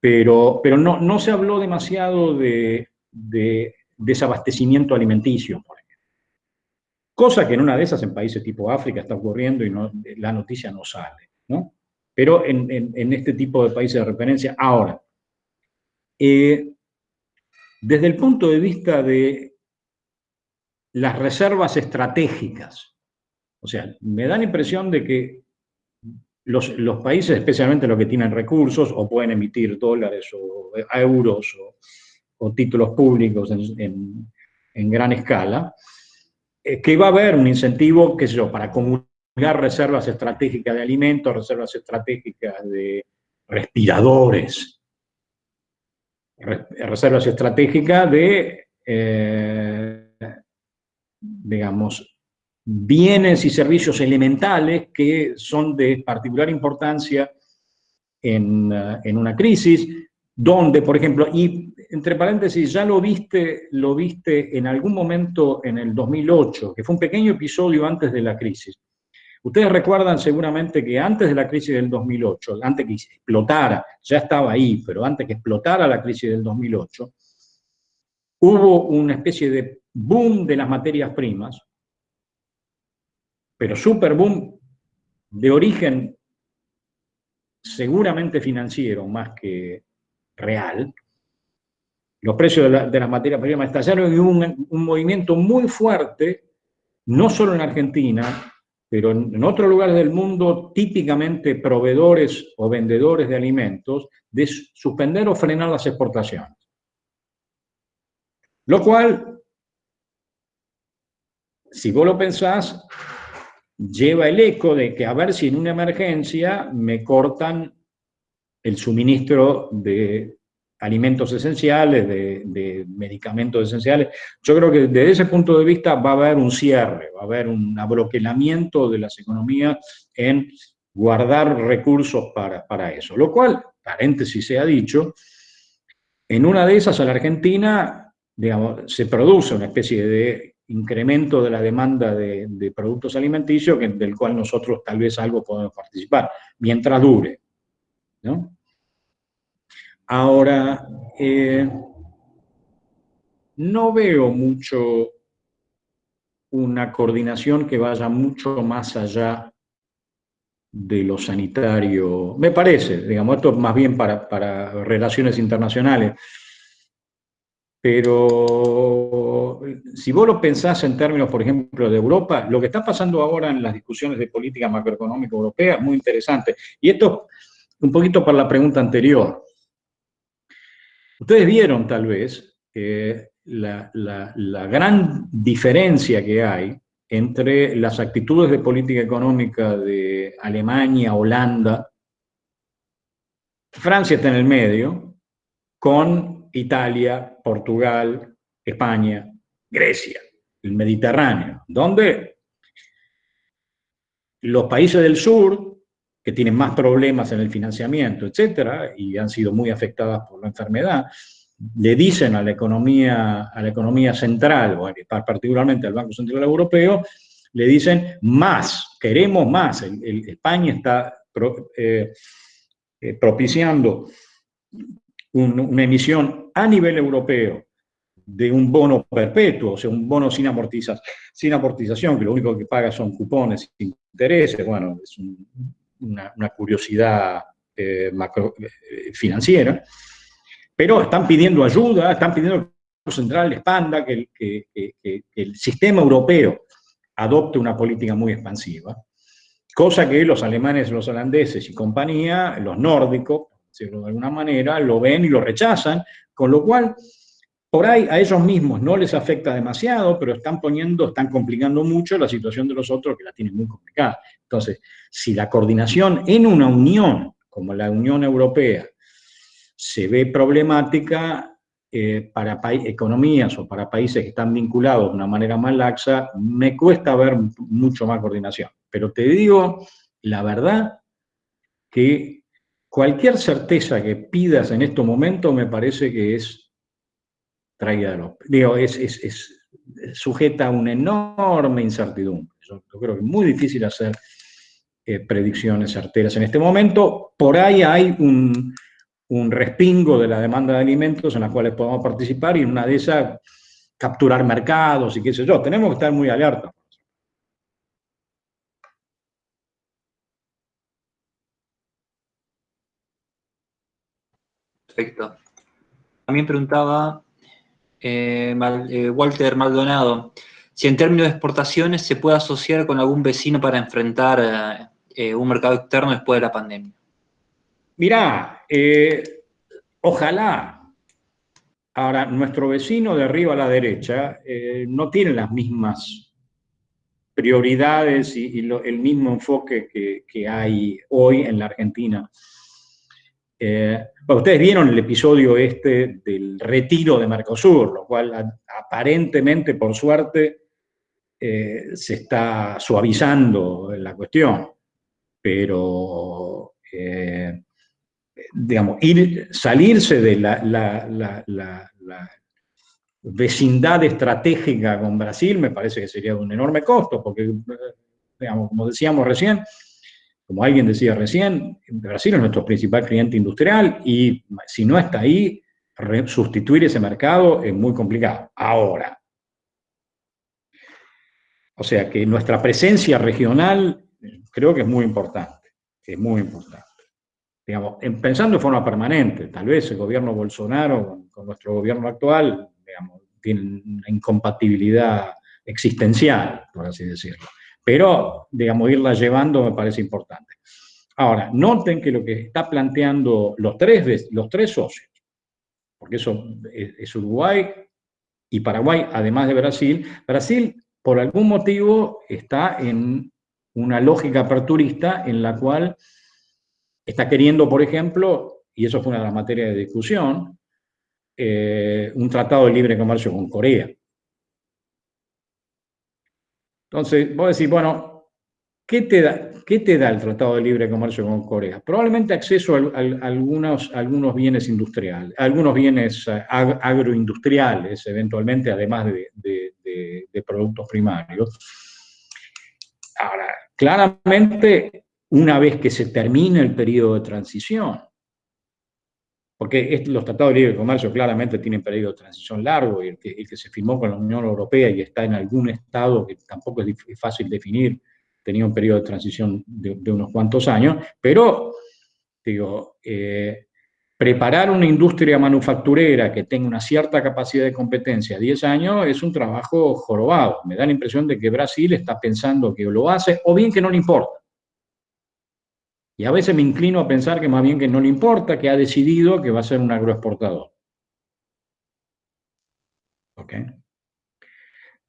A: pero pero no, no se habló demasiado de, desabastecimiento alimenticio, por ejemplo. Cosa que en una de esas, en países tipo África, está ocurriendo y no, la noticia no sale, ¿no? Pero en, este tipo de países de referencia, ahora, eh, desde el punto de vista de las reservas estratégicas. O sea, me da la impresión de que los, países, especialmente los que tienen recursos, o pueden emitir dólares o euros o, títulos públicos en, gran escala, eh, que va a haber un incentivo, qué sé yo, para acumular reservas estratégicas de alimentos, reservas estratégicas de respiradores, reservas estratégicas de eh, digamos, bienes y servicios elementales que son de particular importancia en, uh, en, una crisis, donde, por ejemplo, y entre paréntesis, ya lo viste, lo viste en algún momento en el 2008, que fue un pequeño episodio antes de la crisis. Ustedes recuerdan seguramente que antes de la crisis del 2008, antes que explotara, ya estaba ahí, pero antes que explotara la crisis del 2008, hubo una especie de boom de las materias primas, pero super boom de origen seguramente financiero más que real, los precios de, las materias primas estallaron y hubo un, movimiento muy fuerte, no solo en Argentina, pero en, otros lugares del mundo, típicamente proveedores o vendedores de alimentos, de suspender o frenar las exportaciones. Lo cual, si vos lo pensás, lleva el eco de que a ver si en una emergencia me cortan el suministro de alimentos esenciales, de, medicamentos esenciales. Yo creo que desde ese punto de vista va a haber un cierre, va a haber un abroquelamiento de las economías en guardar recursos para, para eso. Lo cual, paréntesis se ha dicho, en una de esas a la Argentina digamos, se produce una especie de incremento de la demanda de, productos alimenticios del cual nosotros tal vez algo podemos participar, mientras dure. ¿no? Ahora, eh, no veo mucho una coordinación que vaya mucho más allá de lo sanitario. Me parece, digamos, esto más bien para, para relaciones internacionales. Pero si vos lo pensás en términos, por ejemplo, de Europa, lo que está pasando ahora en las discusiones de política macroeconómica europea es muy interesante. Y esto un poquito para la pregunta anterior. Ustedes vieron tal vez la, la gran diferencia que hay entre las actitudes de política económica de Alemania, Holanda, Francia está en el medio, con Italia, Portugal, España, Grecia, el Mediterráneo, donde los países del sur, que tienen más problemas en el financiamiento, etcétera, y han sido muy afectadas por la enfermedad, le dicen a la economía, a la economía central, particularmente al Banco Central Europeo, le dicen más, queremos más. España está eh, eh, propiciando una emisión a nivel europeo de un bono perpetuo, o sea, un bono sin, amortización, sin amortización, que lo único que paga son cupones intereses, bueno, es una, curiosidad eh, eh, financiera, pero están pidiendo ayuda, están pidiendo que el Banco Central expanda, que, que, el sistema europeo adopte una política muy expansiva, cosa que los alemanes, los holandeses y compañía, los nórdicos, de alguna manera, lo ven y lo rechazan, con lo cual, por ahí a ellos mismos no les afecta demasiado, pero están poniendo, están complicando mucho la situación de los otros que la tienen muy complicada. Entonces, si la coordinación en una unión, como la Unión Europea, se ve problemática, eh, para economías o para países que están vinculados de una manera más laxa, me cuesta ver mucho más coordinación. Pero te digo la verdad que cualquier certeza que pidas en estos momentos me parece que es traída de los... Digo, es, es, sujeta a una enorme incertidumbre. Yo, creo que es muy difícil hacer eh, predicciones certeras en este momento. Por ahí hay un, un respingo de la demanda de alimentos en las cuales podemos participar y una de esas capturar mercados y qué sé yo. Tenemos que estar muy alerta.
C: Perfecto. También preguntaba eh, eh, Walter Maldonado si en términos de exportaciones se puede asociar con algún vecino para enfrentar eh, un mercado externo después de la pandemia.
A: Mirá, ojalá. Ahora, nuestro vecino de arriba a la derecha no tiene las mismas prioridades y, el mismo enfoque que, que, hay hoy en la Argentina eh, ustedes vieron el episodio este del retiro de Mercosur, lo cual aparentemente, por suerte, eh, se está suavizando la cuestión, pero, eh, digamos, ir, salirse de la, vecindad estratégica con Brasil me parece que sería de un enorme costo, porque, digamos, como decíamos recién, como alguien decía recién, Brasil es nuestro principal cliente industrial y si no está ahí, sustituir ese mercado es muy complicado. Ahora, o sea que nuestra presencia regional creo que es muy importante, es muy importante. Digamos, pensando de forma permanente, tal vez el gobierno Bolsonaro con, nuestro gobierno actual, digamos, tiene una incompatibilidad existencial, por así decirlo pero, digamos, irla llevando me parece importante. Ahora, noten que lo que está planteando los tres, los tres socios, porque eso es, Uruguay y Paraguay, además de Brasil, Brasil, por algún motivo, está en una lógica aperturista en la cual está queriendo, por ejemplo, y eso fue una de las materias de discusión, eh, un tratado de libre comercio con Corea. Entonces, vos decís, bueno, ¿qué te da, el Tratado de Libre Comercio con Corea? Probablemente acceso a, algunos, bienes industriales, algunos bienes eh, agroindustriales, eventualmente, además de, productos primarios. Ahora, claramente, una vez que se termine el periodo de transición, porque los tratados de libre comercio claramente tienen periodo de transición largo y el que, se firmó con la Unión Europea y está en algún estado que tampoco es fácil definir, tenía un periodo de transición de, unos cuantos años, pero, digo, eh, preparar una industria manufacturera que tenga una cierta capacidad de competencia a 10 años es un trabajo jorobado. Me da la impresión de que Brasil está pensando que lo hace o bien que no le importa. Y a veces me inclino a pensar que más bien que no le importa, que ha decidido que va a ser un agroexportador. ¿Ok?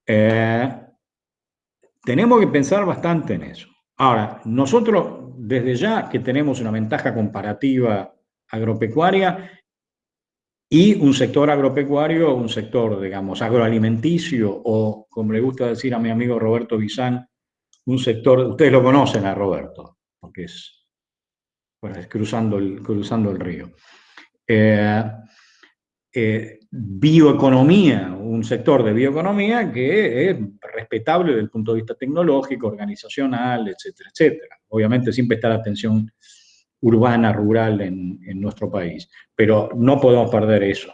A: Eh, tenemos que pensar bastante en eso. Ahora, nosotros desde ya que tenemos una ventaja comparativa agropecuaria y un sector agropecuario, un sector, digamos, agroalimenticio o, como le gusta decir a mi amigo Roberto Bizán, un sector, ustedes lo conocen a Roberto, porque es bueno, cruzando el, cruzando el río. Eh, eh, bioeconomía, un sector de bioeconomía que es respetable desde el punto de vista tecnológico, organizacional, etcétera, etcétera. Obviamente siempre está la atención urbana, rural en, nuestro país, pero no podemos perder eso.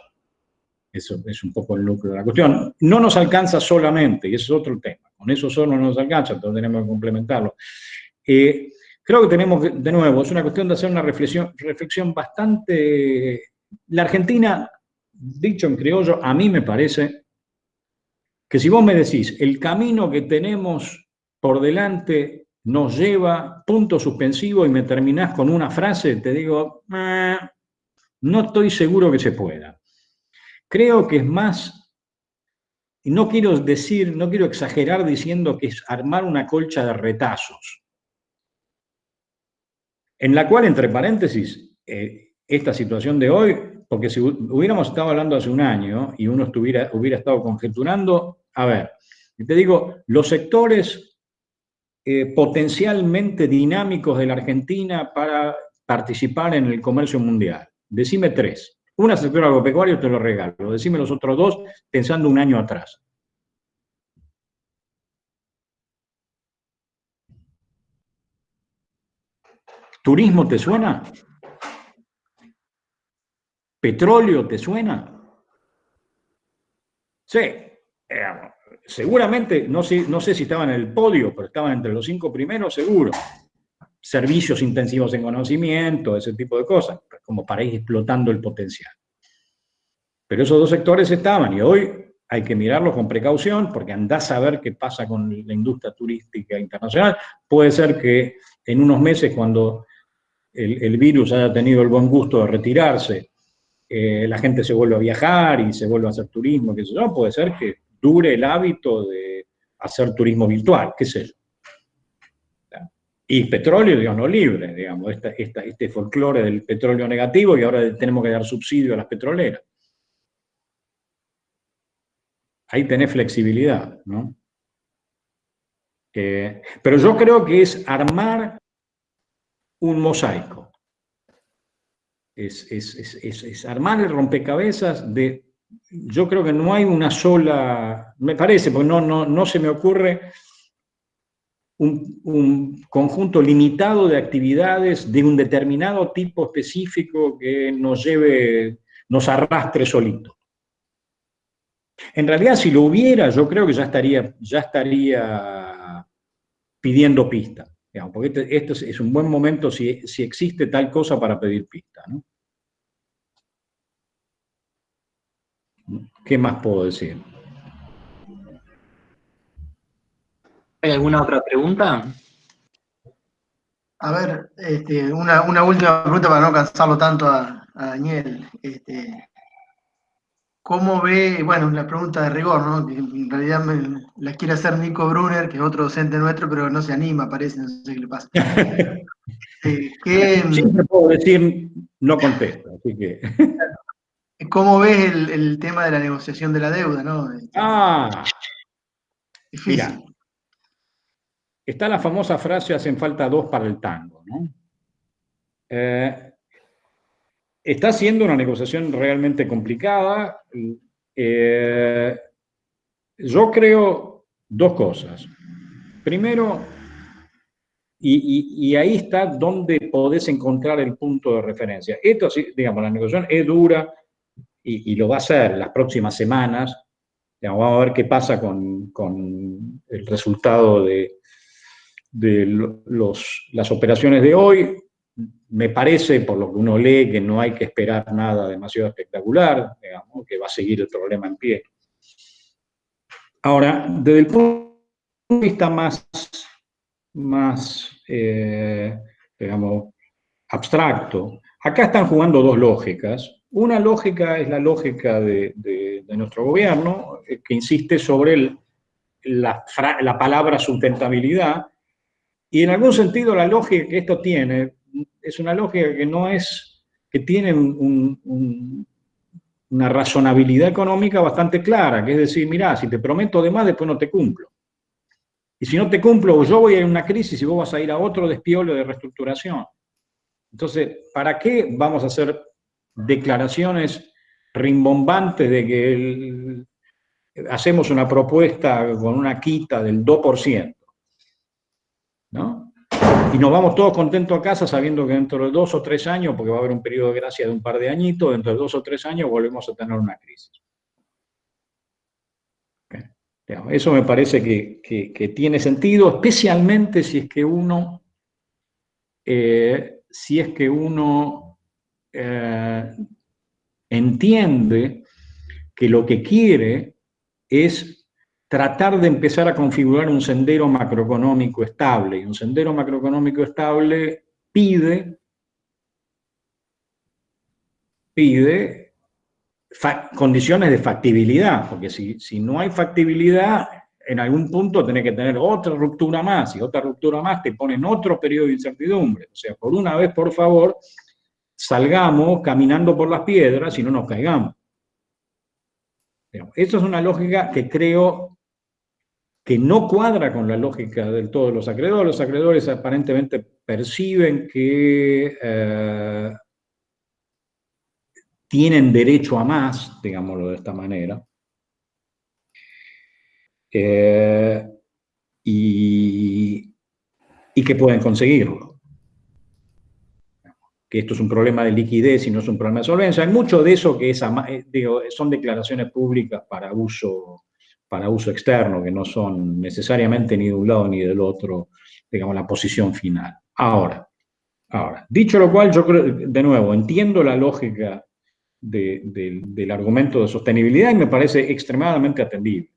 A: Eso es un poco el núcleo de la cuestión. No nos alcanza solamente, y ese es otro tema, con eso solo no nos alcanza, entonces tenemos que complementarlo. Eh, Creo que tenemos, de nuevo, es una cuestión de hacer una reflexión, reflexión bastante... La Argentina, dicho en criollo, a mí me parece que si vos me decís, el camino que tenemos por delante nos lleva, punto suspensivo, y me terminás con una frase, te digo, eh, no estoy seguro que se pueda. Creo que es más, y no quiero decir, no quiero exagerar diciendo que es armar una colcha de retazos en la cual, entre paréntesis, eh, esta situación de hoy porque si hubiéramos estado hablando hace un año y uno estuviera, hubiera estado conjeturando, a ver, te digo, los sectores eh, potencialmente dinámicos de la Argentina para participar en el comercio mundial. Decime tres. Una sector agropecuario te lo regalo. Decime los otros dos pensando un año atrás. ¿Turismo te suena? ¿Petróleo te suena? Sí, seguramente, no sé, no sé si estaban en el podio, pero estaban entre los cinco primeros, seguro. Servicios intensivos en conocimiento, ese tipo de cosas, como para ir explotando el potencial. Pero esos dos sectores estaban y hoy hay que mirarlos con precaución porque andás a ver qué pasa con la industria turística internacional. Puede ser que en unos meses, cuando el, virus haya tenido el buen gusto de retirarse, eh, la gente se vuelva a viajar y se vuelva a hacer turismo, qué sé yo, puede ser que dure el hábito de hacer turismo virtual, qué sé yo. Y petróleo, digamos, no libre, digamos, este folclore del petróleo negativo y ahora tenemos que dar subsidio a las petroleras. Ahí tenés flexibilidad, ¿no? Eh, pero yo creo que es armar un mosaico. Es, es, armar el rompecabezas de... Yo creo que no hay una sola... Me parece, porque no, no, no se me ocurre un, un, conjunto limitado de actividades de un determinado tipo específico que nos lleve, nos arrastre solito. En realidad, si lo hubiera, yo creo que ya estaría, ya estaría pidiendo porque este, este es un buen momento si, existe tal cosa para pedir pista. ¿Qué más puedo decir?
C: ¿Hay alguna otra pregunta?
B: A ver, este, una, última pregunta para no cansarlo tanto a, Daniel. Este, ¿Cómo ve, bueno, la pregunta de rigor, ¿no? Que en realidad me, la quiere hacer Nico Brunner, que es otro docente nuestro, pero no se anima, parece, no sé qué le pasa.
A: eh, ¿qué, Siempre puedo decir, no contesto, así que...
B: ¿Cómo ves el, tema de la negociación de la deuda, no?
A: Ah, Mira, está la famosa frase, hacen falta dos para el tango, ¿no? Eh, Está siendo una negociación realmente complicada. Eh, yo creo dos cosas. Primero, y, ahí está donde podés encontrar el punto de referencia. Esto, digamos, la negociación es dura y, lo va a ser las próximas semanas. vamos a ver qué pasa con, el resultado de, las operaciones de hoy me parece, por lo que uno lee, que no hay que esperar nada demasiado espectacular, que va a seguir el problema en pie. Ahora, desde el punto de vista más, más eh, digamos, abstracto, acá están jugando dos lógicas. Una lógica es la lógica de, nuestro gobierno, que insiste sobre la, la palabra sustentabilidad, y en algún sentido la lógica que esto tiene es una lógica que no es, que tiene una razonabilidad económica bastante clara, que es decir, mira, si te prometo de más, después no te cumplo. Y si no te cumplo, yo voy a ir a una crisis y vos vas a ir a otro despiolo de reestructuración. Entonces, ¿para qué vamos a hacer declaraciones rimbombantes de que hacemos una propuesta con una quita del 2%? ¿No? Y nos vamos todos contentos a casa sabiendo que dentro de dos o tres años, porque va a haber un periodo de gracia de un par de añitos, dentro de dos o tres años volvemos a tener una crisis. Eso me parece que, tiene sentido, especialmente si es que uno, eh, si es que uno eh, entiende que lo que quiere es tratar de empezar a configurar un sendero macroeconómico estable. Y un sendero macroeconómico estable pide, pide condiciones de factibilidad, porque si, si no hay factibilidad, en algún punto tenés que tener otra ruptura más, y otra ruptura más te pone en otro periodo de incertidumbre. O sea, por una vez, por favor, salgamos caminando por las piedras y no nos caigamos. Eso es una lógica que creo que no cuadra con la lógica del todo de los acreedores. Los acreedores aparentemente perciben que eh, tienen derecho a más, digámoslo de esta manera, eh, y, y que pueden conseguirlo. Que esto es un problema de liquidez y no es un problema de solvencia. Hay mucho de eso que es, eh, son declaraciones públicas para uso para uso externo, que no son necesariamente ni de un lado ni del otro, digamos, la posición final. Ahora, ahora dicho lo cual, yo creo, de nuevo, entiendo la lógica del argumento de sostenibilidad y me parece extremadamente atendible.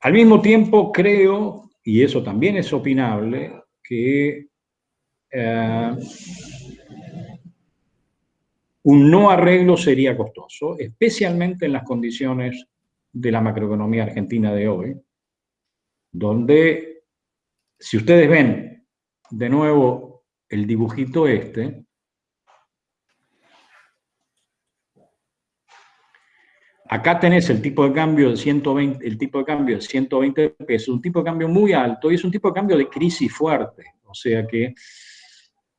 A: Al mismo tiempo, creo, y eso también es opinable, que eh, un no arreglo sería costoso, especialmente en las condiciones de la macroeconomía argentina de hoy, donde, si ustedes ven de nuevo el dibujito este, acá tenés el tipo de cambio de 120, el tipo de cambio de 120 pesos, un tipo de cambio muy alto y es un tipo de cambio de crisis fuerte, o sea que,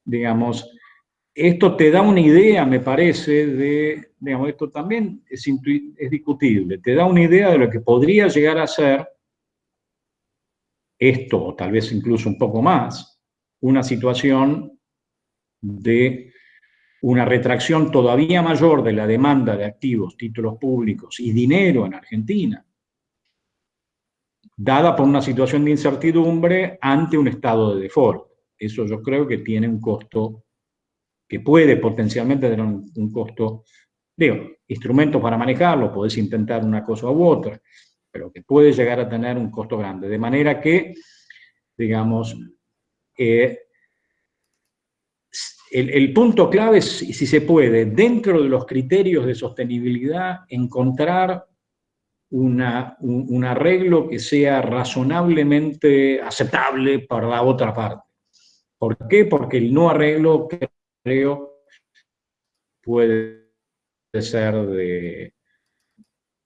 A: digamos, esto te da una idea, me parece, de, digamos, esto también es, discutible, te da una idea de lo que podría llegar a ser esto, o tal vez incluso un poco más, una situación de una retracción todavía mayor de la demanda de activos, títulos públicos y dinero en Argentina, dada por una situación de incertidumbre ante un estado de default. Eso yo creo que tiene un costo que puede potencialmente tener un, costo, digo, instrumentos para manejarlo, podés intentar una cosa u otra, pero que puede llegar a tener un costo grande. De manera que, digamos, eh, el, punto clave es, si se puede, dentro de los criterios de sostenibilidad, encontrar una, un, arreglo que sea razonablemente aceptable para la otra parte. ¿Por qué? Porque el no arreglo puede ser de,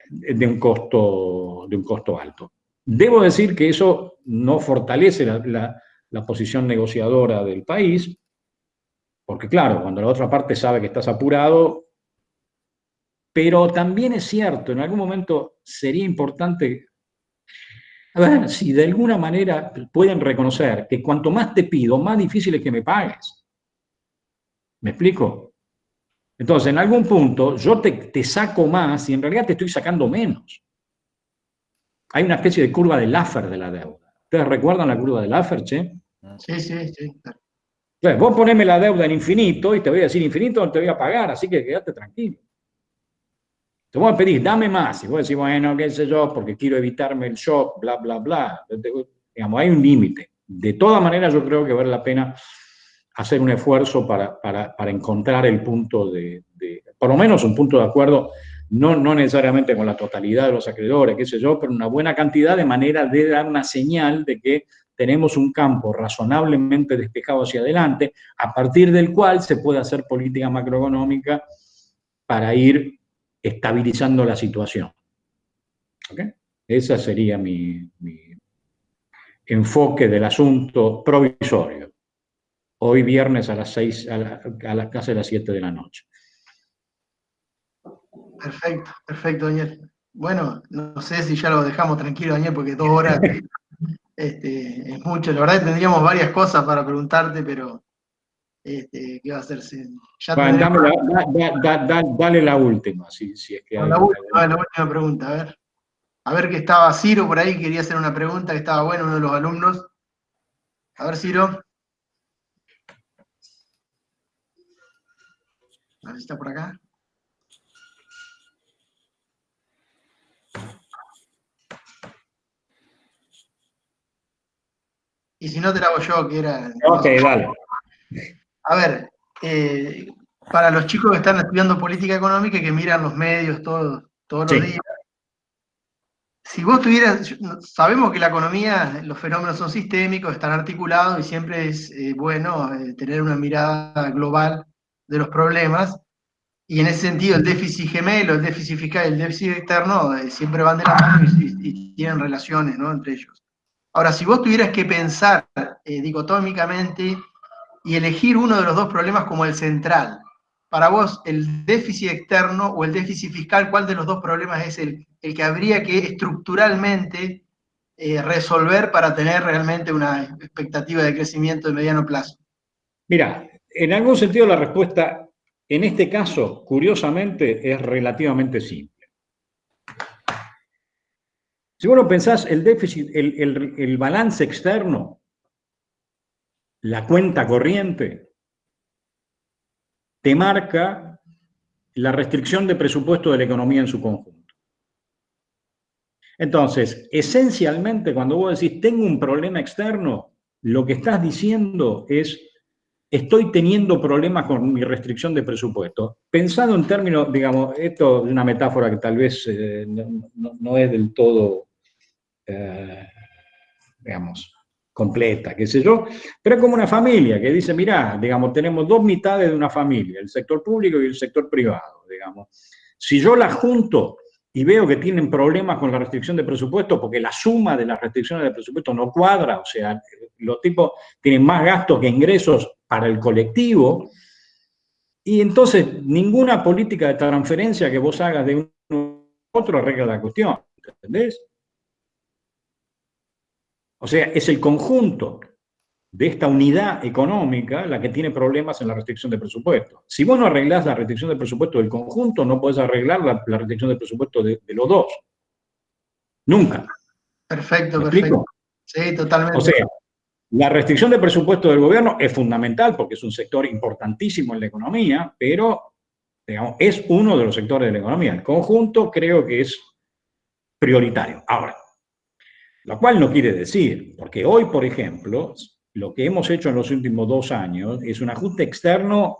A: de, un costo, de un costo alto. Debo decir que eso no fortalece la, la posición negociadora del país, porque claro, cuando la otra parte sabe que estás apurado, pero también es cierto, en algún momento sería importante, a ver, si de alguna manera pueden reconocer que cuanto más te pido, más difícil es que me pagues. ¿Me explico? Entonces, en algún punto, yo te, saco más y en realidad te estoy sacando menos. Hay una especie de curva de Laffer de la deuda. ¿Ustedes recuerdan la curva de Laffer, che?
B: Sí, sí, sí.
A: Entonces, vos poneme la deuda en infinito y te voy a decir infinito no te voy a pagar, así que quédate tranquilo. Te voy a pedir, dame más. Y vos decís, bueno, qué sé yo, porque quiero evitarme el shock, bla, bla, bla. Digamos, hay un límite. De todas maneras, yo creo que vale la pena hacer un esfuerzo para, encontrar el punto de, por lo menos un punto de acuerdo, no, no necesariamente con la totalidad de los acreedores, qué sé yo, pero una buena cantidad de manera de dar una señal de que tenemos un campo razonablemente despejado hacia adelante, a partir del cual se puede hacer política macroeconómica para ir estabilizando la situación. ¿Okay? Ese sería mi enfoque del asunto provisorio hoy viernes a las 6, a, la, casa de las 7 de la noche.
B: Perfecto, perfecto, Daniel. Bueno, no sé si ya lo dejamos tranquilo, Daniel, porque dos horas este, es mucho. La verdad tendríamos varias cosas para preguntarte, pero este, ¿qué va a hacerse?
A: dale, la última, si, es que
B: hay, la, última, la última pregunta, a ver. A ver que estaba Ciro por ahí, quería hacer una pregunta, que estaba bueno, uno de los alumnos. A ver, Ciro. A ver está por acá. Y si no te la hago yo, que era...
A: Ok, vale.
B: A ver, eh, para los chicos que están estudiando política económica y que miran los medios todos, todos los días, si vos tuvieras, sabemos que la economía, los fenómenos son sistémicos, están articulados y siempre es eh, bueno eh, tener una mirada global de los problemas, y en ese sentido el déficit gemelo, el déficit fiscal y el déficit externo eh, siempre van de la mano y, tienen relaciones ¿no? entre ellos. Ahora, si vos tuvieras que pensar eh, dicotómicamente y elegir uno de los dos problemas como el central, para vos el déficit externo o el déficit fiscal, ¿cuál de los dos problemas es el, el que habría que estructuralmente eh, resolver para tener realmente una expectativa de crecimiento de mediano plazo?
A: Mira, en algún sentido la respuesta en este caso, curiosamente, es relativamente simple. Si vos lo pensás, el déficit, el, el balance externo, la cuenta corriente, te marca la restricción de presupuesto de la economía en su conjunto. Entonces, esencialmente, cuando vos decís, tengo un problema externo, lo que estás diciendo es, estoy teniendo problemas con mi restricción de presupuesto. Pensado en términos, digamos, esto es una metáfora que tal vez eh, no, es del todo, eh, digamos, completa, qué sé yo, pero es como una familia que dice, mirá, digamos, tenemos dos mitades de una familia, el sector público y el sector privado, digamos. Si yo las junto y veo que tienen problemas con la restricción de presupuesto porque la suma de las restricciones de presupuesto no cuadra, o sea, los tipos tienen más gastos que ingresos para el colectivo, y entonces ninguna política de transferencia que vos hagas de uno a otro arregla la cuestión, ¿entendés? O sea, es el conjunto de esta unidad económica la que tiene problemas en la restricción de presupuesto. Si vos no arreglás la restricción de presupuesto del conjunto, no podés arreglar la, restricción de presupuesto de, los dos. Nunca.
B: Perfecto, perfecto. Sí, totalmente.
A: O sea, la restricción de presupuesto del gobierno es fundamental porque es un sector importantísimo en la economía, pero digamos, es uno de los sectores de la economía. El conjunto creo que es prioritario. Ahora, lo cual no quiere decir, porque hoy, por ejemplo, lo que hemos hecho en los últimos dos años es un ajuste externo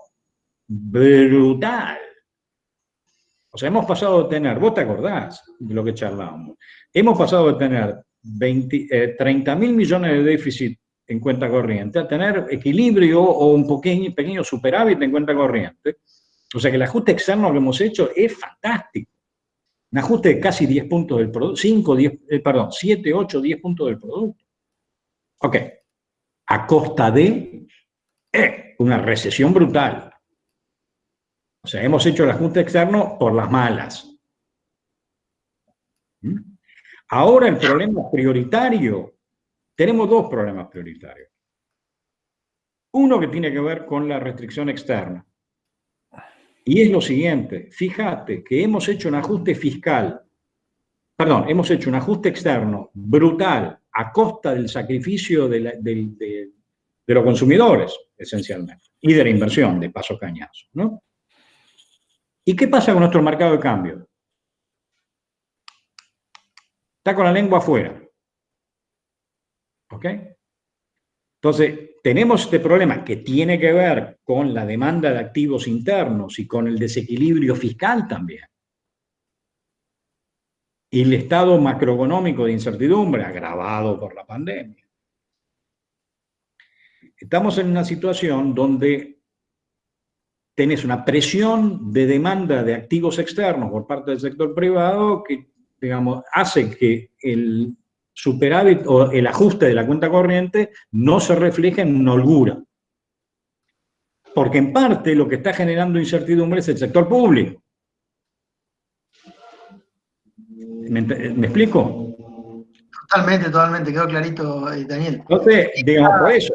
A: brutal. O sea, hemos pasado de tener, vos te acordás de lo que charlábamos, hemos pasado de tener 30 eh, mil millones de déficit en cuenta corriente a tener equilibrio o un pequeño, pequeño superávit en cuenta corriente. O sea que el ajuste externo que hemos hecho es fantástico. Un ajuste de casi 10 puntos del producto, 5, 10, eh, perdón, 7, 8, 10 puntos del producto. Ok, a costa de eh, una recesión brutal. O sea, hemos hecho el ajuste externo por las malas. ¿Mm? Ahora el problema prioritario, tenemos dos problemas prioritarios. Uno que tiene que ver con la restricción externa. Y es lo siguiente, fíjate que hemos hecho un ajuste fiscal, perdón, hemos hecho un ajuste externo brutal a costa del sacrificio de, los consumidores, esencialmente, y de la inversión, de paso cañazo, ¿no? ¿Y qué pasa con nuestro mercado de cambio? Está con la lengua afuera. ¿Ok? Entonces, tenemos este problema que tiene que ver con la demanda de activos internos y con el desequilibrio fiscal también. Y el estado macroeconómico de incertidumbre agravado por la pandemia. Estamos en una situación donde tenés una presión de demanda de activos externos por parte del sector privado que, digamos, hace que el superávit o el ajuste de la cuenta corriente no se refleja en holgura. Porque en parte lo que está generando incertidumbre es el sector público. ¿Me, explico?
B: Totalmente, totalmente, quedó clarito, eh, Daniel.
A: Entonces, digamos, por eso.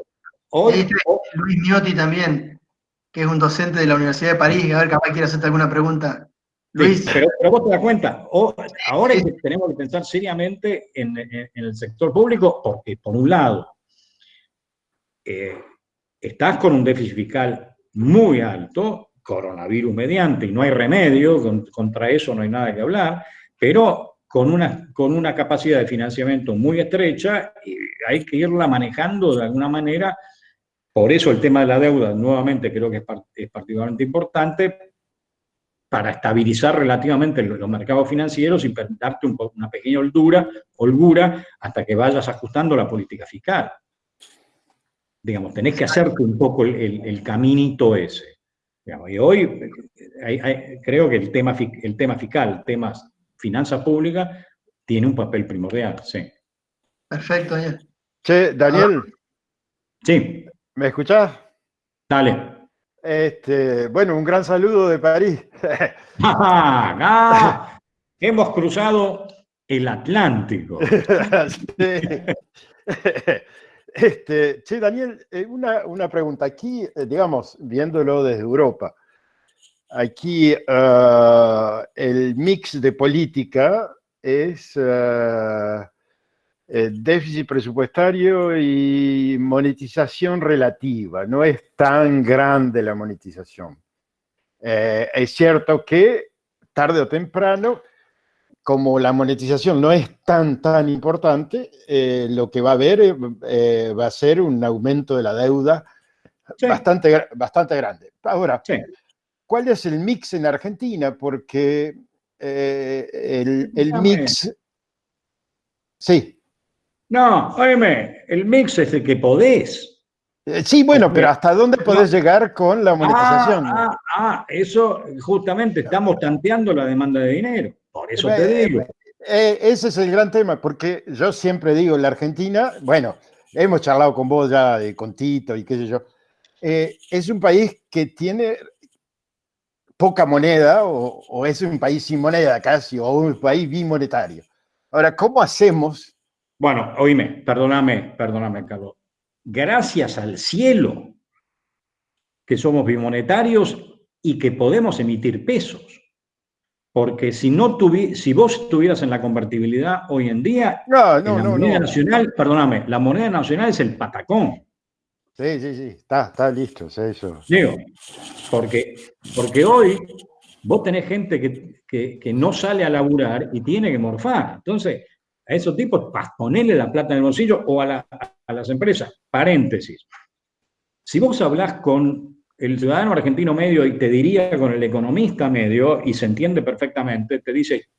B: Hoy, Luis Miotti también, que es un docente de la Universidad de París, a ver, capaz quiere hacerte alguna pregunta
A: pero, vos te das cuenta, ahora tenemos que pensar seriamente en, el sector público porque, por un lado, eh, estás con un déficit fiscal muy alto, coronavirus mediante, y no hay remedio, contra eso no hay nada que hablar, pero con una, con una capacidad de financiamiento muy estrecha y hay que irla manejando de alguna manera. Por eso el tema de la deuda, nuevamente, creo que es, es particularmente importante, para estabilizar relativamente los mercados financieros y darte una pequeña holgura, holgura hasta que vayas ajustando la política fiscal. Digamos, tenés que hacerte un poco el, caminito ese. y hoy creo que el tema, el tema fiscal, temas finanzas públicas, tiene un papel primordial, sí.
B: Perfecto, Daniel.
E: Che, Daniel.
A: Sí.
E: ¿Me escuchás?
A: Dale.
E: Este, bueno, un gran saludo de París.
A: ah, hemos cruzado el Atlántico.
E: Este, che, Daniel, eh, una, pregunta. Aquí, eh, digamos, viéndolo desde Europa, aquí eh, el mix de política es déficit presupuestario y monetización relativa. No es tan grande la monetización. es cierto que tarde o temprano como la monetización no es tan, tan importante, eh, lo que va a haber eh, eh, va a ser un aumento de la deuda bastante, bastante grande. Ahora, ¿cuál es el mix en Argentina? Porque el, el mix... Sí.
A: No, oíme, el mix es el que podés.
E: Sí, bueno, pero ¿hasta dónde podés llegar con la monetización?
A: Ah, ah, ah, eso justamente estamos tanteando la demanda de dinero. Por eso te digo.
E: Eh, ese es el gran tema, porque yo siempre digo, la Argentina, bueno, hemos charlado con vos ya, de, con Tito y qué sé yo, eh, es un país que tiene poca moneda o, es un país sin moneda casi, o un país bimonetario. Ahora, ¿cómo hacemos?
A: Bueno, oíme, perdóname, perdóname, Carlos. Gracias al cielo que somos bimonetarios y que podemos emitir pesos. Porque si, no si vos estuvieras en la convertibilidad hoy en día,
E: no, no,
A: la
E: no,
A: moneda nacional, perdóname, la moneda nacional es el patacón.
E: Sí, sí, sí, está, está listo, eso.
A: Digo, porque, porque hoy vos tenés gente que, que, no sale a laburar y tiene que morfar. Entonces, a esos tipos, ponerle la plata en el bolsillo o a, a las empresas. Paréntesis. Si vos hablás con el ciudadano argentino medio, y te diría con el economista medio, y se entiende perfectamente, te dice,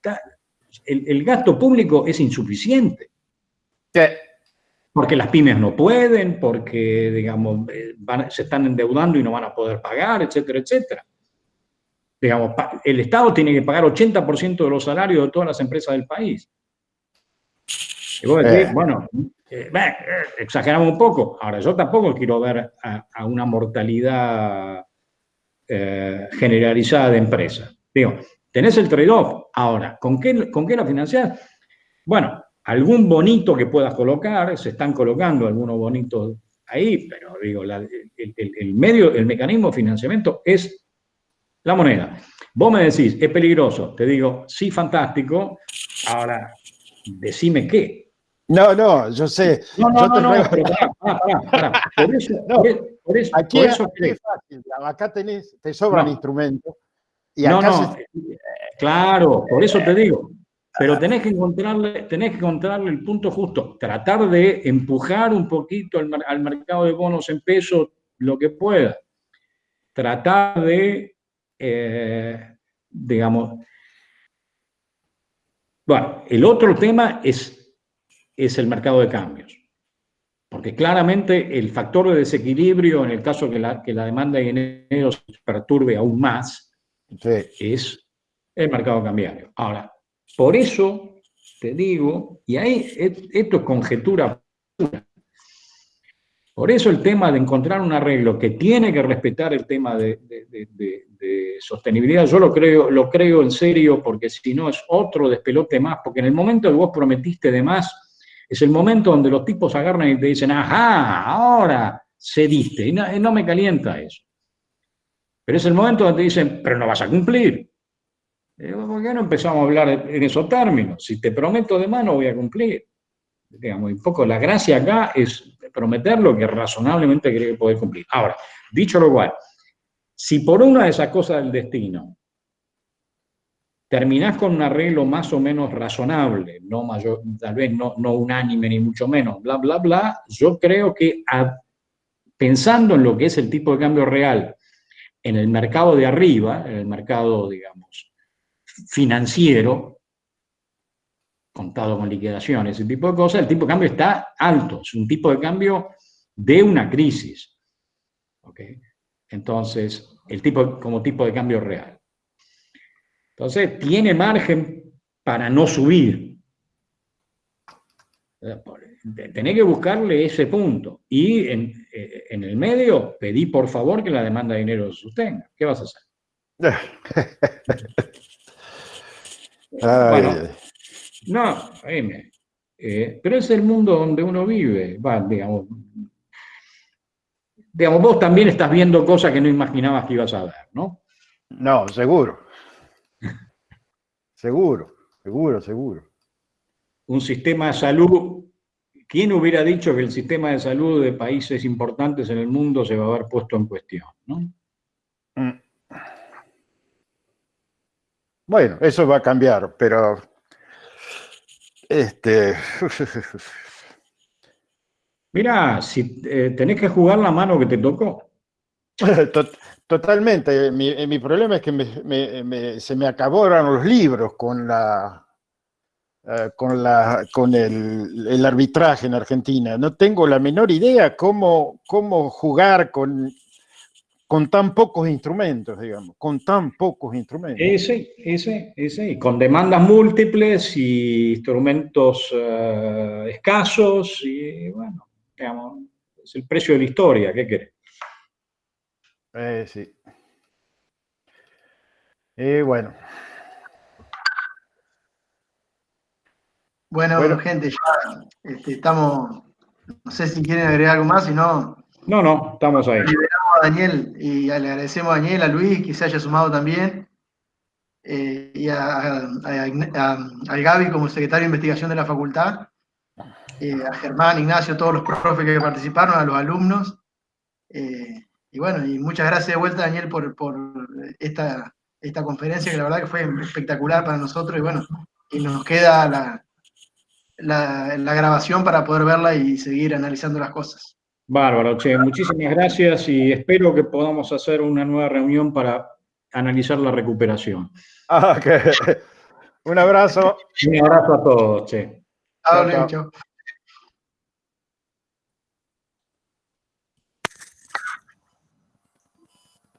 A: el, gasto público es insuficiente. Porque las pymes no pueden, porque, digamos, eh, se están endeudando y no van a poder pagar, etcétera, etcétera. Digamos, el Estado tiene que pagar 80% de los salarios de todas las empresas del país. Y vos decís, eh. bueno, eh, exageramos un poco. Ahora, yo tampoco quiero ver a, una mortalidad eh, generalizada de empresas. Digo, tenés el trade-off. Ahora, ¿con qué, ¿con qué la financiás? Bueno, algún bonito que puedas colocar, se están colocando algunos bonitos ahí, pero digo, el, medio, el mecanismo de financiamiento es la moneda. Vos me decís, es peligroso, te digo, sí, fantástico, ahora decime qué,
E: no, no, yo sé.
A: No, no, no, no, pero pará, pará, pará. Por eso, por eso,
E: aquí, por eso es fácil. Acá tenés, te sobran instrumentos. Y acá
A: no, no, claro, por eso te digo. Pero tenés que, encontrarle, tenés que encontrarle el punto justo. Tratar de empujar un poquito al, al mercado de bonos en pesos lo que pueda. Tratar de, eh, digamos... Bueno, el otro tema es es el mercado de cambios. Porque claramente el factor de desequilibrio, en el caso que la, que la demanda de dinero se perturbe aún más, es el mercado cambiario. Ahora, por eso te digo, y ahí esto es conjetura pura, por eso el tema de encontrar un arreglo que tiene que respetar el tema de, de, sostenibilidad, yo lo creo, lo creo en serio, porque si no es otro despelote más, porque en el momento que vos prometiste de más, es el momento donde los tipos agarran y te dicen, ajá, ahora cediste. Y no, me calienta eso. Pero es el momento donde te dicen, pero no vas a cumplir. ¿Por qué no empezamos a hablar en esos términos? Si te prometo de mano, voy a cumplir. Digamos, un poco la gracia acá es prometer lo que razonablemente cree que poder cumplir. Ahora, dicho lo cual, si por una de esas cosas del destino terminás con un arreglo más o menos razonable, no mayor, tal vez no, no unánime ni mucho menos, bla, bla, bla, yo creo que pensando en lo que es el tipo de cambio real en el mercado de arriba, en el mercado, digamos, financiero, contado con liquidaciones, ese tipo de cosas, el tipo de cambio está alto, es un tipo de cambio de una crisis. Entonces, el tipo, como tipo de cambio real. Entonces, tiene margen para no subir. Tenés que buscarle ese punto. Y en, eh, en, el medio, pedí por favor que la demanda de dinero se sostenga. ¿Qué vas a hacer? bueno, no, eh, pero es el mundo donde uno vive. Va, digamos, digamos, vos también estás viendo cosas que no imaginabas que ibas a ver, ¿no?
E: No, seguro. Seguro, seguro, seguro.
A: Un sistema de salud, ¿quién hubiera dicho que el sistema de salud de países importantes en el mundo se va a haber puesto en cuestión, ¿no? Mm.
E: Bueno, eso va a cambiar, pero este
A: Mira, si eh, tenés que jugar la mano que te tocó.
E: Totalmente. Mi, problema es que se me acabaron los libros con la, eh, con, la, con el, arbitraje en Argentina. No tengo la menor idea cómo, cómo jugar con, con tan pocos instrumentos, digamos, con tan pocos instrumentos.
A: Ese, ese, ese, con demandas múltiples y instrumentos eh, escasos y bueno es el precio de la historia, ¿qué querés?
E: Eh, sí. Eh, bueno.
B: bueno. gente, ya este, estamos, no sé si quieren agregar algo más, si no...
A: No, no, estamos ahí.
B: Liberamos a Daniel y le agradecemos a Daniel, a Luis, que se haya sumado también, eh, y a, a, Gaby como secretario de investigación de la facultad. Eh, a Germán, Ignacio, todos los profes que participaron, a los alumnos. Eh, y bueno, y muchas gracias de vuelta, Daniel, por, esta, esta conferencia, que la verdad que fue espectacular para nosotros. Y bueno, y nos queda la, la, grabación para poder verla y seguir analizando las cosas.
A: Bárbaro, che, muchísimas gracias y espero que podamos hacer una nueva reunión para analizar la recuperación.
E: Ah, Un abrazo.
A: Un abrazo a todos, che.
B: Chao, chao.